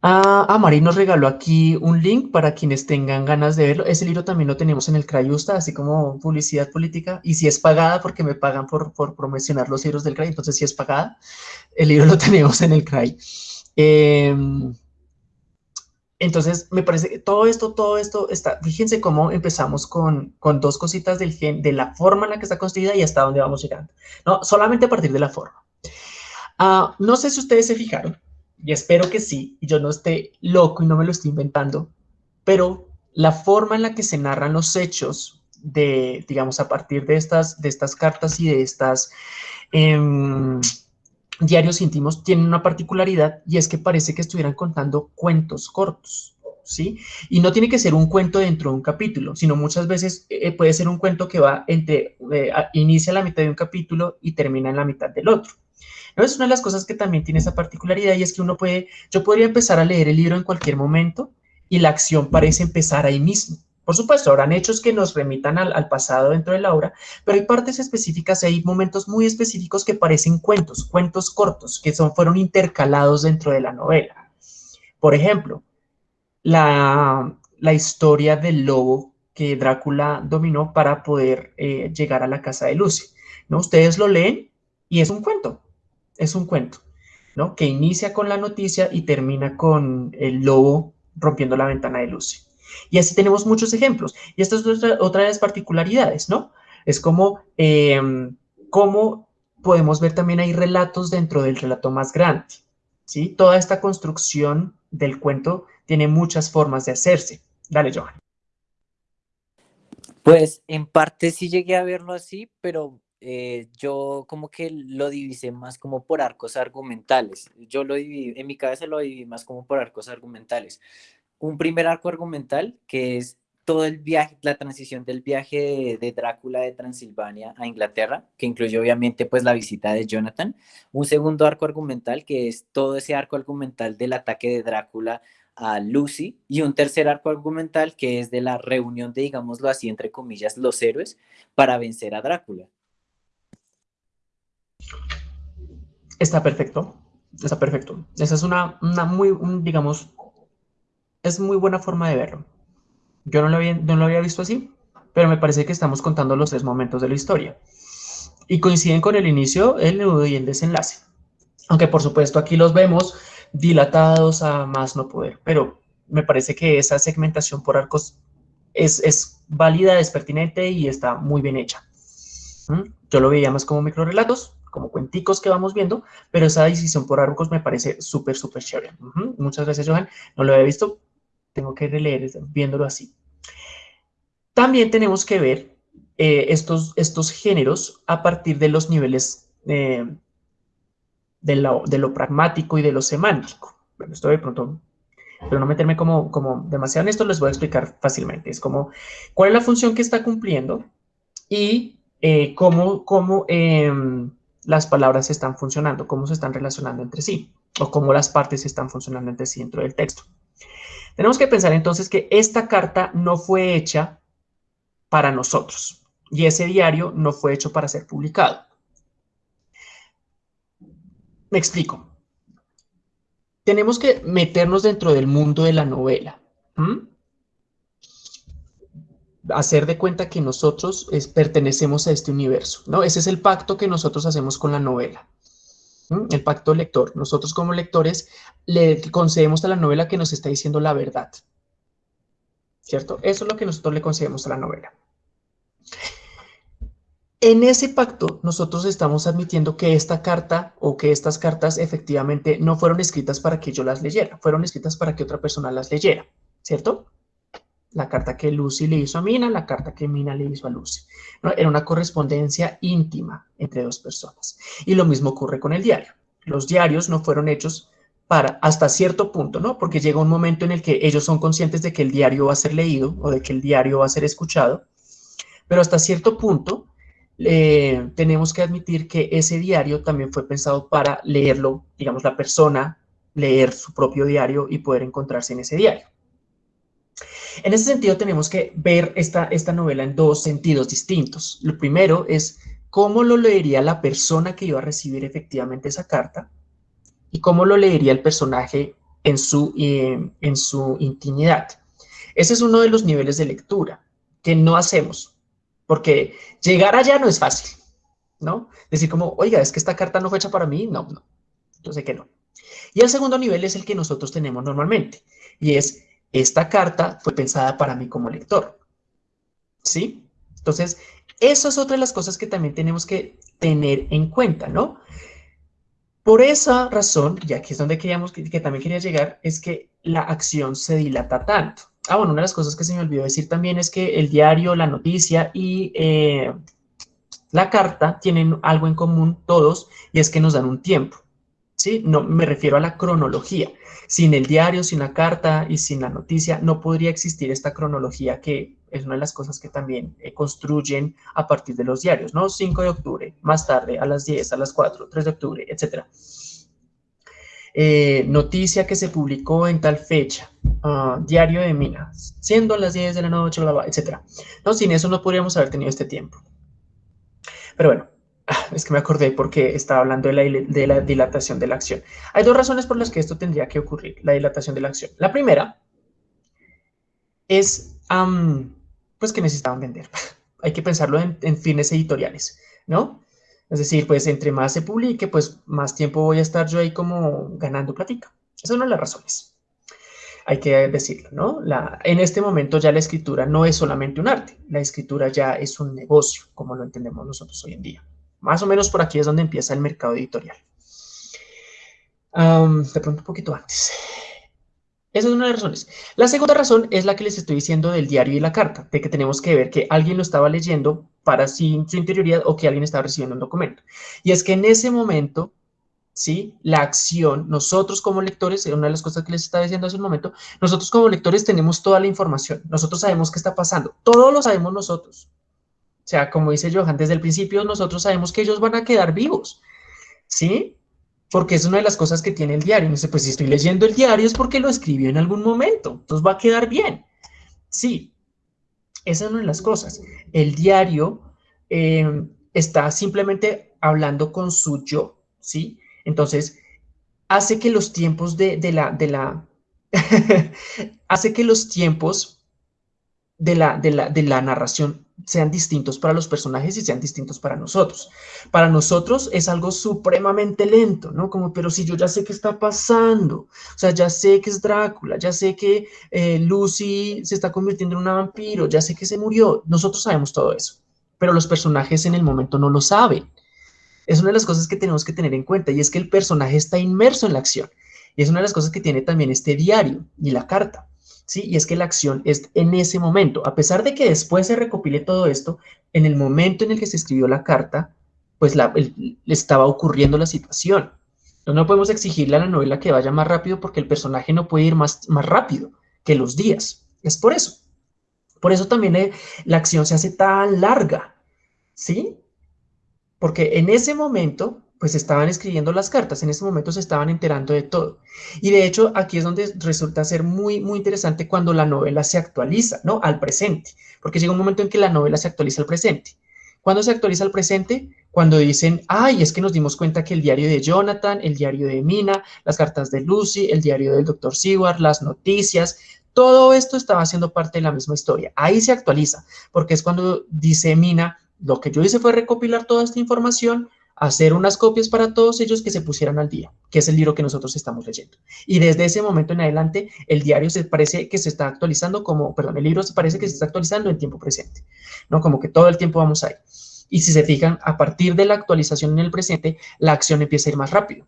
Ah, ah, Mari nos regaló aquí un link para quienes tengan ganas de verlo. Ese libro también lo tenemos en el Crayusta, así como publicidad política. Y si es pagada, porque me pagan por, promocionar los libros del CRAI, entonces si es pagada, el libro lo tenemos en el CRAI. Em, entonces, me parece que todo esto, todo esto está, fíjense cómo empezamos con, con dos cositas del gen, de la forma en la que está construida y hasta dónde vamos llegando. No, solamente a partir de la forma. Ah, no sé si ustedes se fijaron, y espero que sí, y yo no esté loco y no me lo estoy inventando, pero la forma en la que se narran los hechos de, digamos, a partir de estas, de estas cartas y de estas... Em, diarios íntimos tienen una particularidad y es que parece que estuvieran contando cuentos cortos, ¿sí? Y no tiene que ser un cuento dentro de un capítulo, sino muchas veces eh, puede ser un cuento que va entre, eh, inicia la mitad de un capítulo y termina en la mitad del otro. ¿No? Es una de las cosas que también tiene esa particularidad y es que uno puede, yo podría empezar a leer el libro en cualquier momento y la acción parece empezar ahí mismo. Por supuesto, habrán hechos que nos remitan al, pasado dentro de la obra, pero hay partes específicas, hay momentos muy específicos que parecen cuentos, cuentos cortos, que son, fueron intercalados dentro de la novela. Por ejemplo, la, historia del lobo que Drácula dominó para poder eh, llegar a la casa de Lucy. ¿no? Ustedes lo leen y es un cuento, es un cuento, ¿no? Que inicia con la noticia y termina con el lobo rompiendo la ventana de Lucy. Y así tenemos muchos ejemplos. Y esta es otra, de las particularidades, ¿no? Es como, em, cómo podemos ver también hay relatos dentro del relato más grande, ¿sí? Toda esta construcción del cuento tiene muchas formas de hacerse. Dale, Johan. Pues en parte sí llegué a verlo así, pero eh, yo como que lo divisé más como por arcos argumentales. Yo lo dividí, en mi cabeza lo dividí más como por arcos argumentales un primer arco argumental que es todo el viaje, la transición del viaje de, Drácula de Transilvania a Inglaterra, que incluye obviamente pues la visita de Jonathan. Un segundo arco argumental que es todo ese arco argumental del ataque de Drácula a Lucy y un tercer arco argumental que es de la reunión de, digámoslo así, entre comillas, los héroes para vencer a Drácula. Está perfecto, está perfecto. Esa es una, muy, digamos, es muy buena forma de verlo. Yo no lo, había, visto así, pero me parece que estamos contando los tres momentos de la historia. Y coinciden con el inicio, el nudo y el desenlace. Aunque por supuesto aquí los vemos dilatados a más no poder, pero me parece que esa segmentación por arcos es, es válida, es pertinente y está muy bien hecha. ¿Mm? Yo lo veía más como microrelatos, como cuenticos que vamos viendo, pero esa decisión por arcos me parece súper, súper chévere. Muchas gracias, Johan. No lo había visto, tengo que releer viéndolo así. También tenemos que ver eh, estos, estos géneros a partir de los niveles eh, de, lo, de, lo, pragmático y de lo semántico. Bueno, esto de pronto, pero no meterme como, como demasiado en esto, les voy a explicar fácilmente. Es como, ¿cuál es la función que está cumpliendo? Y eh, cómo, cómo em, las palabras están funcionando, cómo se están relacionando entre sí, o cómo las partes están funcionando entre sí dentro del texto. Tenemos que pensar entonces que esta carta no fue hecha para nosotros y ese diario no fue hecho para ser publicado. Me explico. Tenemos que meternos dentro del mundo de la novela. Hacer de cuenta que nosotros pertenecemos a este universo, ¿no? Ese es el pacto que nosotros hacemos con la novela el pacto lector. Nosotros como lectores le concedemos a la novela que nos está diciendo la verdad. ¿Cierto? Eso es lo que nosotros le concedemos a la novela. En ese pacto, nosotros estamos admitiendo que esta carta o que estas cartas efectivamente no fueron escritas para que yo las leyera, fueron escritas para que otra persona las leyera, ¿cierto? La carta que Lucy le hizo a Mina, la carta que Mina le hizo a Lucy. Era una correspondencia íntima entre dos personas. Y lo mismo ocurre con el diario. Los diarios no fueron hechos para hasta cierto punto, ¿no? Porque llega un momento en el que ellos son conscientes de que el diario va a ser leído o de que el diario va a ser escuchado, pero hasta cierto punto eh, tenemos que admitir que ese diario también fue pensado para leerlo, digamos, la persona, leer su propio diario y poder encontrarse en ese diario. En ese sentido, tenemos que ver esta, esta novela en dos sentidos distintos. Lo primero es cómo lo leería la persona que iba a recibir efectivamente esa carta y cómo lo leería el personaje en su, eh, en su intimidad. Ese es uno de los niveles de lectura que no hacemos, porque llegar allá no es fácil, ¿no? Decir como, oiga, es que esta carta no fue hecha para mí, no, no, yo sé que no. Y el segundo nivel es el que nosotros tenemos normalmente, y es esta carta fue pensada para mí como lector. ¿Sí? Entonces, eso es otra de las cosas que también tenemos que tener en cuenta, ¿no? Por esa razón, y aquí es donde queríamos, que, también quería llegar, es que la acción se dilata tanto. Ah, bueno, una de las cosas que se me olvidó decir también es que el diario, la noticia y eh, la carta tienen algo en común todos, y es que nos dan un tiempo. ¿Sí? No, me refiero a la cronología. Sin el diario, sin la carta y sin la noticia, no podría existir esta cronología que es una de las cosas que también eh, construyen a partir de los diarios, ¿no? 5 de octubre, más tarde, a las 10, a las 4, 3 de octubre, etc. Eh, noticia que se publicó en tal fecha, ah, diario de Minas, siendo a las 10 de la noche, etc. ¿No? Sin eso no podríamos haber tenido este tiempo. Pero bueno, es que me acordé porque estaba hablando de la, de la dilatación de la acción. Hay dos razones por las que esto tendría que ocurrir, la dilatación de la acción. La primera es pues que necesitaban vender. Hay que pensarlo en, fines editoriales, ¿no? Es decir, pues entre más se publique, pues más tiempo voy a estar yo ahí como ganando platica. Esa es una de las razones. Hay que decirlo, ¿no? La, en este momento ya la escritura no es solamente un arte, la escritura ya es un negocio, como lo entendemos nosotros hoy en día. Más o menos por aquí es donde empieza el mercado editorial. de pronto un poquito antes. Esa es una de las razones. La segunda razón es la que les estoy diciendo del diario y la carta, de que tenemos que ver que alguien lo estaba leyendo para sí, su interioridad o que alguien estaba recibiendo un documento. Y es que en ese momento, ¿sí? La acción, nosotros como lectores, una de las cosas que les estaba diciendo hace un momento, nosotros como lectores tenemos toda la información, nosotros sabemos qué está pasando, todo lo sabemos nosotros. Sea, como dice Johan, desde el principio nosotros sabemos que ellos van a quedar vivos, ¿sí? porque es una de las cosas que tiene el diario. Y dice, pues si estoy leyendo el diario es porque lo escribió en algún momento, entonces va a quedar bien. Sí, esa es una de las cosas. El diario eh, está simplemente hablando con su yo, ¿sí? Entonces, hace que los tiempos de, de la, de la, hace que los tiempos de la, de la, de la narración sean distintos para los personajes y sean distintos para nosotros. Para nosotros es algo supremamente lento, ¿no? Como, pero si yo ya sé qué está pasando, o sea, ya sé que es Drácula, ya sé que eh, Lucy se está convirtiendo en una vampiro, ya sé que se murió, nosotros sabemos todo eso, pero los personajes en el momento no lo saben. Es una de las cosas que tenemos que tener en cuenta y es que el personaje está inmerso en la acción. Y es una de las cosas que tiene también este diario y la carta. ¿Sí? Y es que la acción es en ese momento, a pesar de que después se recopile todo esto, en el momento en el que se escribió la carta, pues la, estaba ocurriendo la situación. Entonces no podemos exigirle a la novela que vaya más rápido porque el personaje no puede ir más, más rápido que los días. Es por eso. Por eso también la acción se hace tan larga, ¿sí? Porque en ese momento pues estaban escribiendo las cartas, en ese momento se estaban enterando de todo. Y de hecho, aquí es donde resulta ser muy, muy interesante cuando la novela se actualiza, ¿no? Al presente, porque llega un momento en que la novela se actualiza al presente. ¿Cuándo se actualiza al presente? Cuando dicen, ay, es que nos dimos cuenta que el diario de Jonathan, el diario de Mina, las cartas de Lucy, el diario del Dr. Seward, las noticias, todo esto estaba haciendo parte de la misma historia. Ahí se actualiza, porque es cuando dice Mina, lo que yo hice fue recopilar toda esta información, hacer unas copias para todos ellos que se pusieran al día, que es el libro que nosotros estamos leyendo. Y desde ese momento en adelante, el diario se parece que se está actualizando como, perdón, el libro se parece que se está actualizando en tiempo presente, ¿no? Como que todo el tiempo vamos ahí. Y si se fijan, a partir de la actualización en el presente, la acción empieza a ir más rápido,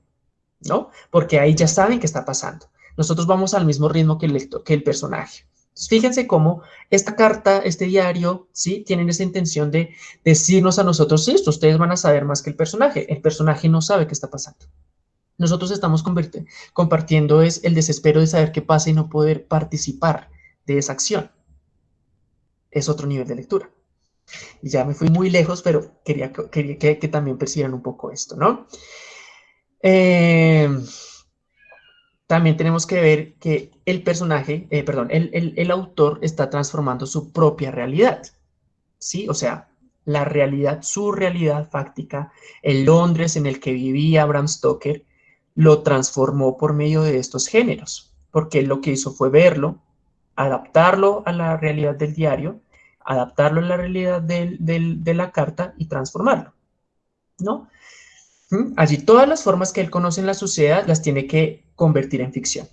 ¿no? Porque ahí ya saben qué está pasando. Nosotros vamos al mismo ritmo que el, lector, que el personaje. Fíjense cómo esta carta, este diario, ¿sí? Tienen esa intención de decirnos a nosotros, esto ustedes van a saber más que el personaje. El personaje no sabe qué está pasando. Nosotros estamos compartiendo es el desespero de saber qué pasa y no poder participar de esa acción. Es otro nivel de lectura. Y ya me fui muy lejos, pero quería, quería que, que, también percibieran un poco esto, ¿no? Eh, también tenemos que ver que el personaje, eh, perdón, el, autor está transformando su propia realidad, ¿sí? O sea, la realidad, su realidad fáctica, el Londres en el que vivía Bram Stoker, lo transformó por medio de estos géneros, porque lo que hizo fue verlo, adaptarlo a la realidad del diario, adaptarlo a la realidad de la carta y transformarlo, ¿no? Allí todas las formas que él conoce en la sociedad las tiene que convertir en ficción.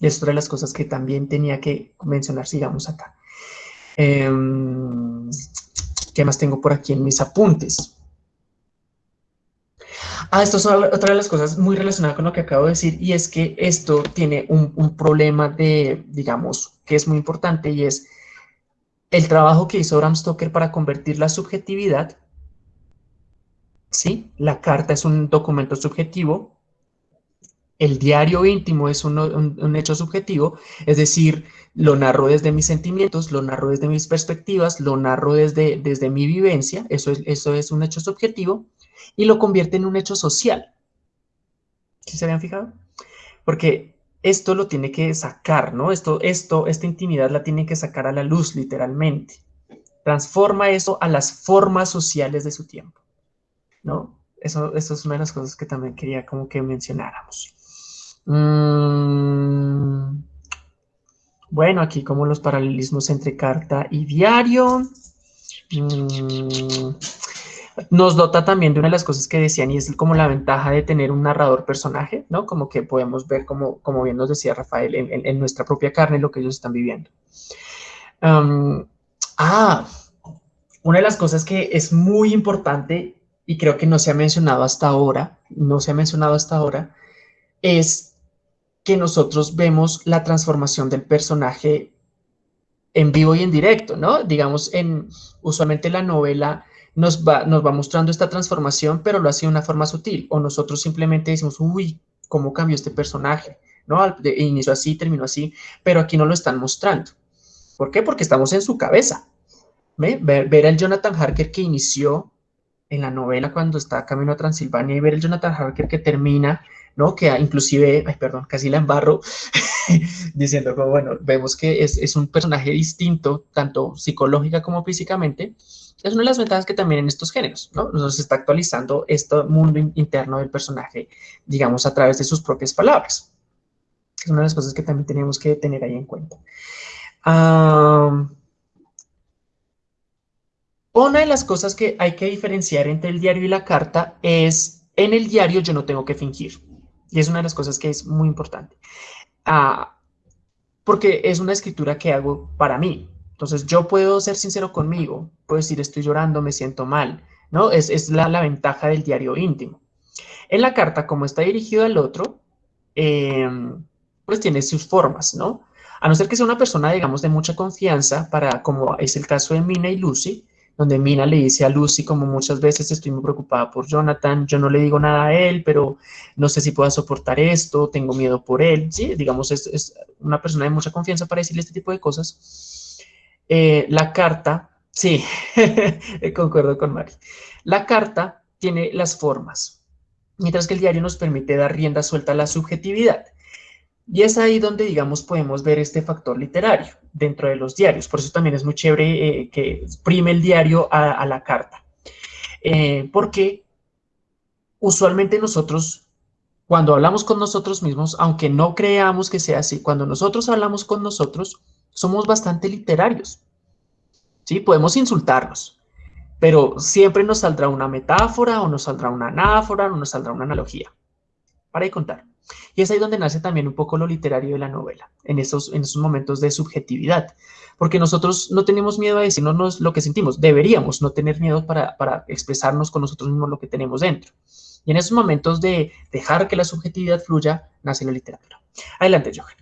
Y es otra de las cosas que también tenía que mencionar, sigamos acá. Em, ¿Qué más tengo por aquí en mis apuntes? Ah, esto es otra de las cosas muy relacionadas con lo que acabo de decir, y es que esto tiene un, un problema de, digamos, que es muy importante, y es el trabajo que hizo Bram Stoker para convertir la subjetividad ¿sí? La carta es un documento subjetivo el diario íntimo es un, hecho subjetivo, es decir, lo narro desde mis sentimientos, lo narro desde mis perspectivas, lo narro desde, desde mi vivencia, eso es, eso es un hecho subjetivo, y lo convierte en un hecho social. ¿Sí se habían fijado? Porque esto lo tiene que sacar, ¿no? Esto, esto, esta intimidad la tiene que sacar a la luz, literalmente. Transforma eso a las formas sociales de su tiempo, ¿no? Eso, es una de las cosas que también quería como que mencionáramos. Mm, bueno, aquí como los paralelismos entre carta y diario. Mm, nos dota también de una de las cosas que decían y es como la ventaja de tener un narrador personaje, ¿no? Como que podemos ver, como, como bien nos decía Rafael, en, nuestra propia carne lo que ellos están viviendo. ah, una de las cosas que es muy importante y creo que no se ha mencionado hasta ahora, no se ha mencionado hasta ahora, es que nosotros vemos la transformación del personaje en vivo y en directo, ¿no? Digamos, en, usualmente la novela nos va, nos va mostrando esta transformación, pero lo hace de una forma sutil, o nosotros simplemente decimos, uy, ¿cómo cambió este personaje? ¿No? inició así, terminó así, pero aquí no lo están mostrando. ¿Por qué? Porque estamos en su cabeza. ¿Ve? Ver, ver al Jonathan Harker que inició en la novela cuando está camino a Transilvania y ver el Jonathan Harker que termina ¿no? Que inclusive, ay, perdón, casi la embarro, diciendo como, bueno, vemos que es, un personaje distinto, tanto psicológica como físicamente, es una de las ventajas que también en estos géneros, ¿no? Nos está actualizando este mundo interno del personaje, digamos, a través de sus propias palabras. Es una de las cosas que también tenemos que tener ahí en cuenta. Una de las cosas que hay que diferenciar entre el diario y la carta es, en el diario yo no tengo que fingir. Y es una de las cosas que es muy importante. Ah, porque es una escritura que hago para mí. Entonces yo puedo ser sincero conmigo, puedo decir estoy llorando, me siento mal, ¿no? Es, es la, la, ventaja del diario íntimo. En la carta, como está dirigido al otro, em, pues tiene sus formas, ¿no? A no ser que sea una persona, digamos, de mucha confianza, para, como es el caso de Mina y Lucy, donde Mina le dice a Lucy como muchas veces estoy muy preocupada por Jonathan, yo no le digo nada a él, pero no sé si pueda soportar esto, tengo miedo por él, ¿sí? Digamos, es, una persona de mucha confianza para decirle este tipo de cosas. Eh, la carta, sí, concuerdo con Mari. La carta tiene las formas, mientras que el diario nos permite dar rienda suelta a la subjetividad. Y es ahí donde, digamos, podemos ver este factor literario dentro de los diarios. Por eso también es muy chévere eh, que exprime el diario a, la carta. Eh, porque usualmente nosotros, cuando hablamos con nosotros mismos, aunque no creamos que sea así, cuando nosotros hablamos con nosotros, somos bastante literarios. ¿Sí? Podemos insultarnos, pero siempre nos saldrá una metáfora o nos saldrá una anáfora o nos saldrá una analogía. Para de contar. Y es ahí donde nace también un poco lo literario de la novela, en esos, en esos momentos de subjetividad, porque nosotros no tenemos miedo a decirnos lo que sentimos, deberíamos no tener miedo para, para expresarnos con nosotros mismos lo que tenemos dentro. Y en esos momentos de dejar que la subjetividad fluya, nace la literatura. Adelante, Johan.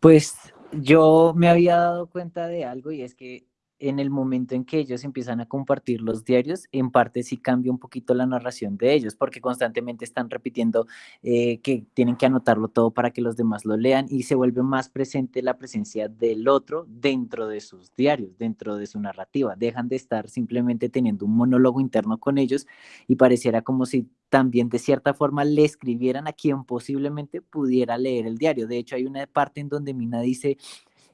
Pues yo me había dado cuenta de algo y es que en el momento en que ellos empiezan a compartir los diarios, en parte sí cambia un poquito la narración de ellos, porque constantemente están repitiendo eh, que tienen que anotarlo todo para que los demás lo lean y se vuelve más presente la presencia del otro dentro de sus diarios, dentro de su narrativa. Dejan de estar simplemente teniendo un monólogo interno con ellos y pareciera como si también de cierta forma le escribieran a quien posiblemente pudiera leer el diario. De hecho, hay una parte en donde Mina dice,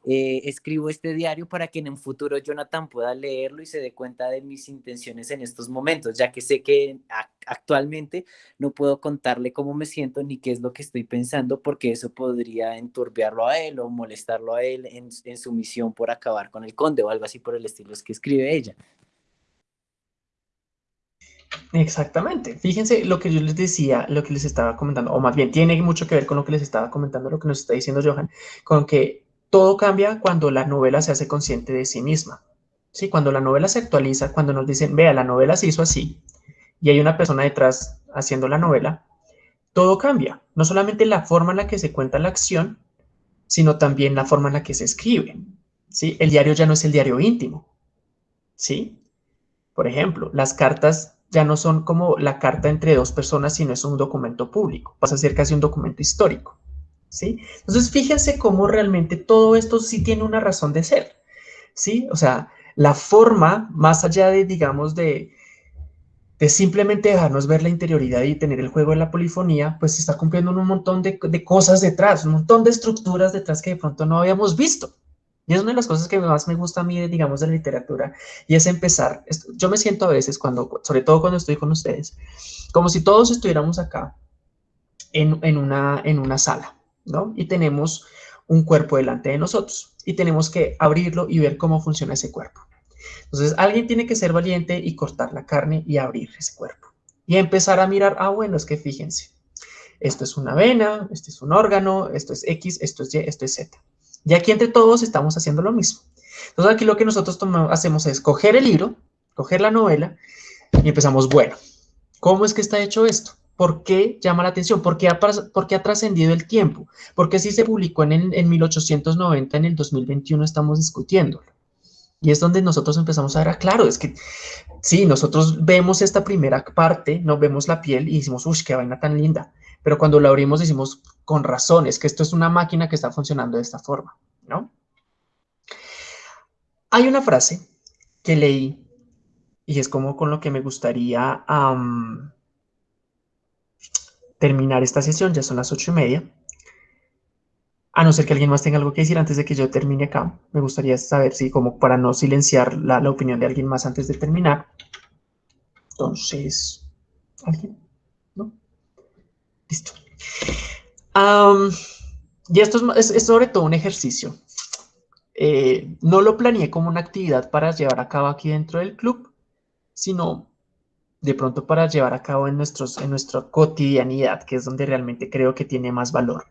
eh, escribo este diario para que en un futuro Jonathan pueda leerlo y se dé cuenta de mis intenciones en estos momentos, ya que sé que actualmente no puedo contarle cómo me siento ni qué es lo que estoy pensando, porque eso podría enturbiarlo a él o molestarlo a él en, en su misión por acabar con el conde o algo así por el estilo es que escribe ella. Exactamente. Fíjense lo que yo les decía, lo que les estaba comentando, o más bien tiene mucho que ver con lo que les estaba comentando, lo que nos está diciendo Johan, con que todo cambia cuando la novela se hace consciente de sí misma. ¿sí? Cuando la novela se actualiza, cuando nos dicen, vea, la novela se hizo así, y hay una persona detrás haciendo la novela, todo cambia. No solamente la forma en la que se cuenta la acción, sino también la forma en la que se escribe. ¿sí? El diario ya no es el diario íntimo. ¿sí? Por ejemplo, las cartas ya no son como la carta entre dos personas, sino es un documento público, pasa a ser casi un documento histórico. Entonces, fíjense cómo realmente todo esto sí tiene una razón de ser, ¿sí? O sea, la forma, más allá de, digamos, de, de simplemente dejarnos ver la interioridad y tener el juego de la polifonía, pues está cumpliendo un montón de, de, cosas detrás, un montón de estructuras detrás que de pronto no habíamos visto. Y es una de las cosas que más me gusta a mí, digamos, de la literatura, y es empezar, yo me siento a veces, cuando, sobre todo cuando estoy con ustedes, como si todos estuviéramos acá en, en, una, en una sala, Y tenemos un cuerpo delante de nosotros, y tenemos que abrirlo y ver cómo funciona ese cuerpo. Entonces, alguien tiene que ser valiente y cortar la carne y abrir ese cuerpo. Y empezar a mirar, ah, bueno, es que fíjense, esto es una vena, esto es un órgano, esto es X, esto es Y, esto es Z. Y aquí entre todos estamos haciendo lo mismo. Entonces, aquí lo que nosotros hacemos es coger el libro, coger la novela y empezamos, bueno, ¿cómo es que está hecho esto? ¿Por qué llama la atención? ¿Por qué ha, ha trascendido el tiempo? ¿Por qué si se publicó en, en 1890, en el 2021 estamos discutiéndolo? Y es donde nosotros empezamos a ver, ah, claro, es que sí, nosotros vemos esta primera parte, nos vemos la piel y decimos, uy, qué vaina tan linda. Pero cuando la abrimos decimos, con razón, es que esto es una máquina que está funcionando de esta forma, ¿no? Hay una frase que leí y es como con lo que me gustaría terminar esta sesión, ya son las ocho y media. A no ser que alguien más tenga algo que decir antes de que yo termine acá. Me gustaría saber si, como para no silenciar la, opinión de alguien más antes de terminar. Entonces, ¿alguien? ¿No? Listo. y esto es, sobre todo un ejercicio. Eh, no lo planeé como una actividad para llevar a cabo aquí dentro del club, sino de pronto para llevar a cabo en, nuestros, en nuestra cotidianidad, que es donde realmente creo que tiene más valor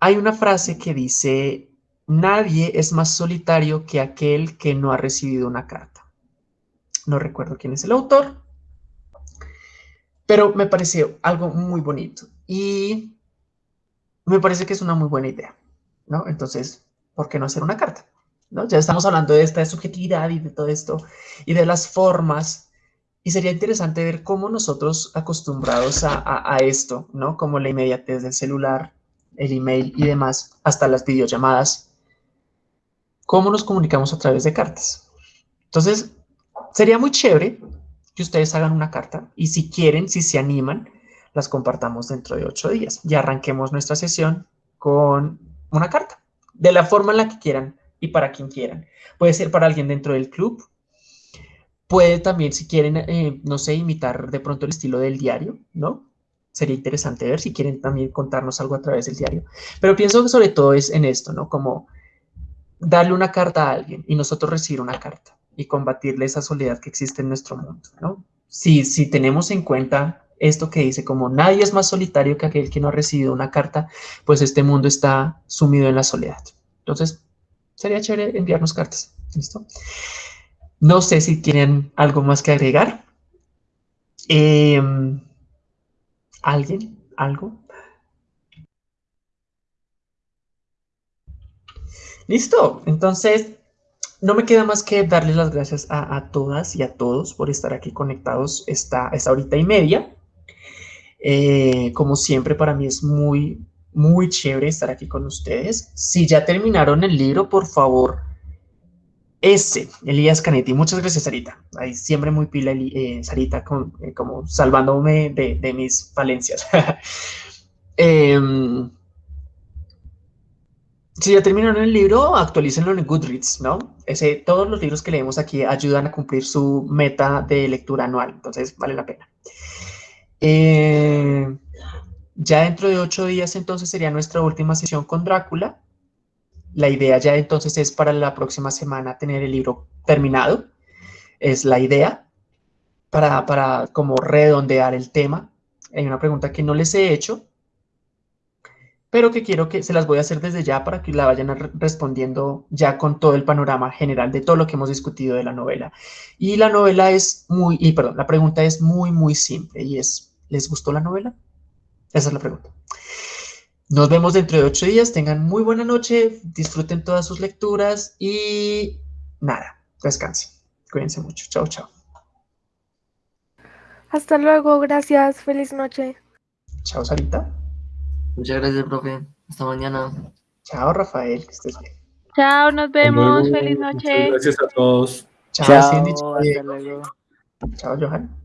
hay una frase que dice, nadie es más solitario que aquel que no ha recibido una carta. No recuerdo quién es el autor, pero me pareció algo muy bonito y me parece que es una muy buena idea, ¿no? Entonces, ¿por qué no hacer una carta? ¿No? Ya estamos hablando de esta subjetividad y de todo esto y de las formas y sería interesante ver cómo nosotros acostumbrados a, esto, ¿no? Como la inmediatez del celular, el email y demás, hasta las videollamadas, cómo nos comunicamos a través de cartas. Entonces, sería muy chévere que ustedes hagan una carta y si quieren, si se animan, las compartamos dentro de ocho días. Y arranquemos nuestra sesión con una carta, de la forma en la que quieran y para quien quieran. Puede ser para alguien dentro del club, Puede también, si quieren, eh, no sé, imitar de pronto el estilo del diario, ¿no? Sería interesante ver si quieren también contarnos algo a través del diario. Pero pienso que sobre todo es en esto, ¿no? Como darle una carta a alguien y nosotros recibir una carta y combatirle esa soledad que existe en nuestro mundo, ¿no? Si, si tenemos en cuenta esto que dice como nadie es más solitario que aquel que no ha recibido una carta, pues este mundo está sumido en la soledad. Entonces, sería chévere enviarnos cartas, ¿listo? No sé si tienen algo más que agregar. Em, ¿Alguien? ¿Algo? Listo. Entonces, no me queda más que darles las gracias a, todas y a todos por estar aquí conectados esta, esta horita y media. Eh, como siempre, para mí es muy, muy chévere estar aquí con ustedes. Si ya terminaron el libro, por favor, ese, Elías Canetti. Muchas gracias, Sarita. Ahí siempre muy pila, eh, Sarita, eh, como salvándome de, mis falencias. Em, si ya terminaron el libro, actualícenlo en Goodreads, ¿no? Ese, todos los libros que leemos aquí ayudan a cumplir su meta de lectura anual, entonces vale la pena. Eh, ya dentro de ocho días, entonces, sería nuestra última sesión con Drácula. La idea ya entonces es para la próxima semana tener el libro terminado. Es la idea para, para como redondear el tema. Hay una pregunta que no les he hecho, pero que quiero que se las voy a hacer desde ya para que la vayan respondiendo ya con todo el panorama general de todo lo que hemos discutido de la novela. Y la novela es muy, y perdón, la pregunta es muy, muy simple y es, ¿les gustó la novela? Esa es la pregunta. Nos vemos dentro de ocho días. Tengan muy buena noche. Disfruten todas sus lecturas y nada, descansen. Cuídense mucho. Chao, chao. Hasta luego, gracias, feliz noche. Chao, Sarita. Muchas gracias, profe. Hasta mañana. Chao, Rafael, que estés bien. Chao, nos vemos. Feliz Muchas noche. Gracias a todos. Chao, Chao, Cindy. Chao, hasta Diego. luego. Chao, Johan.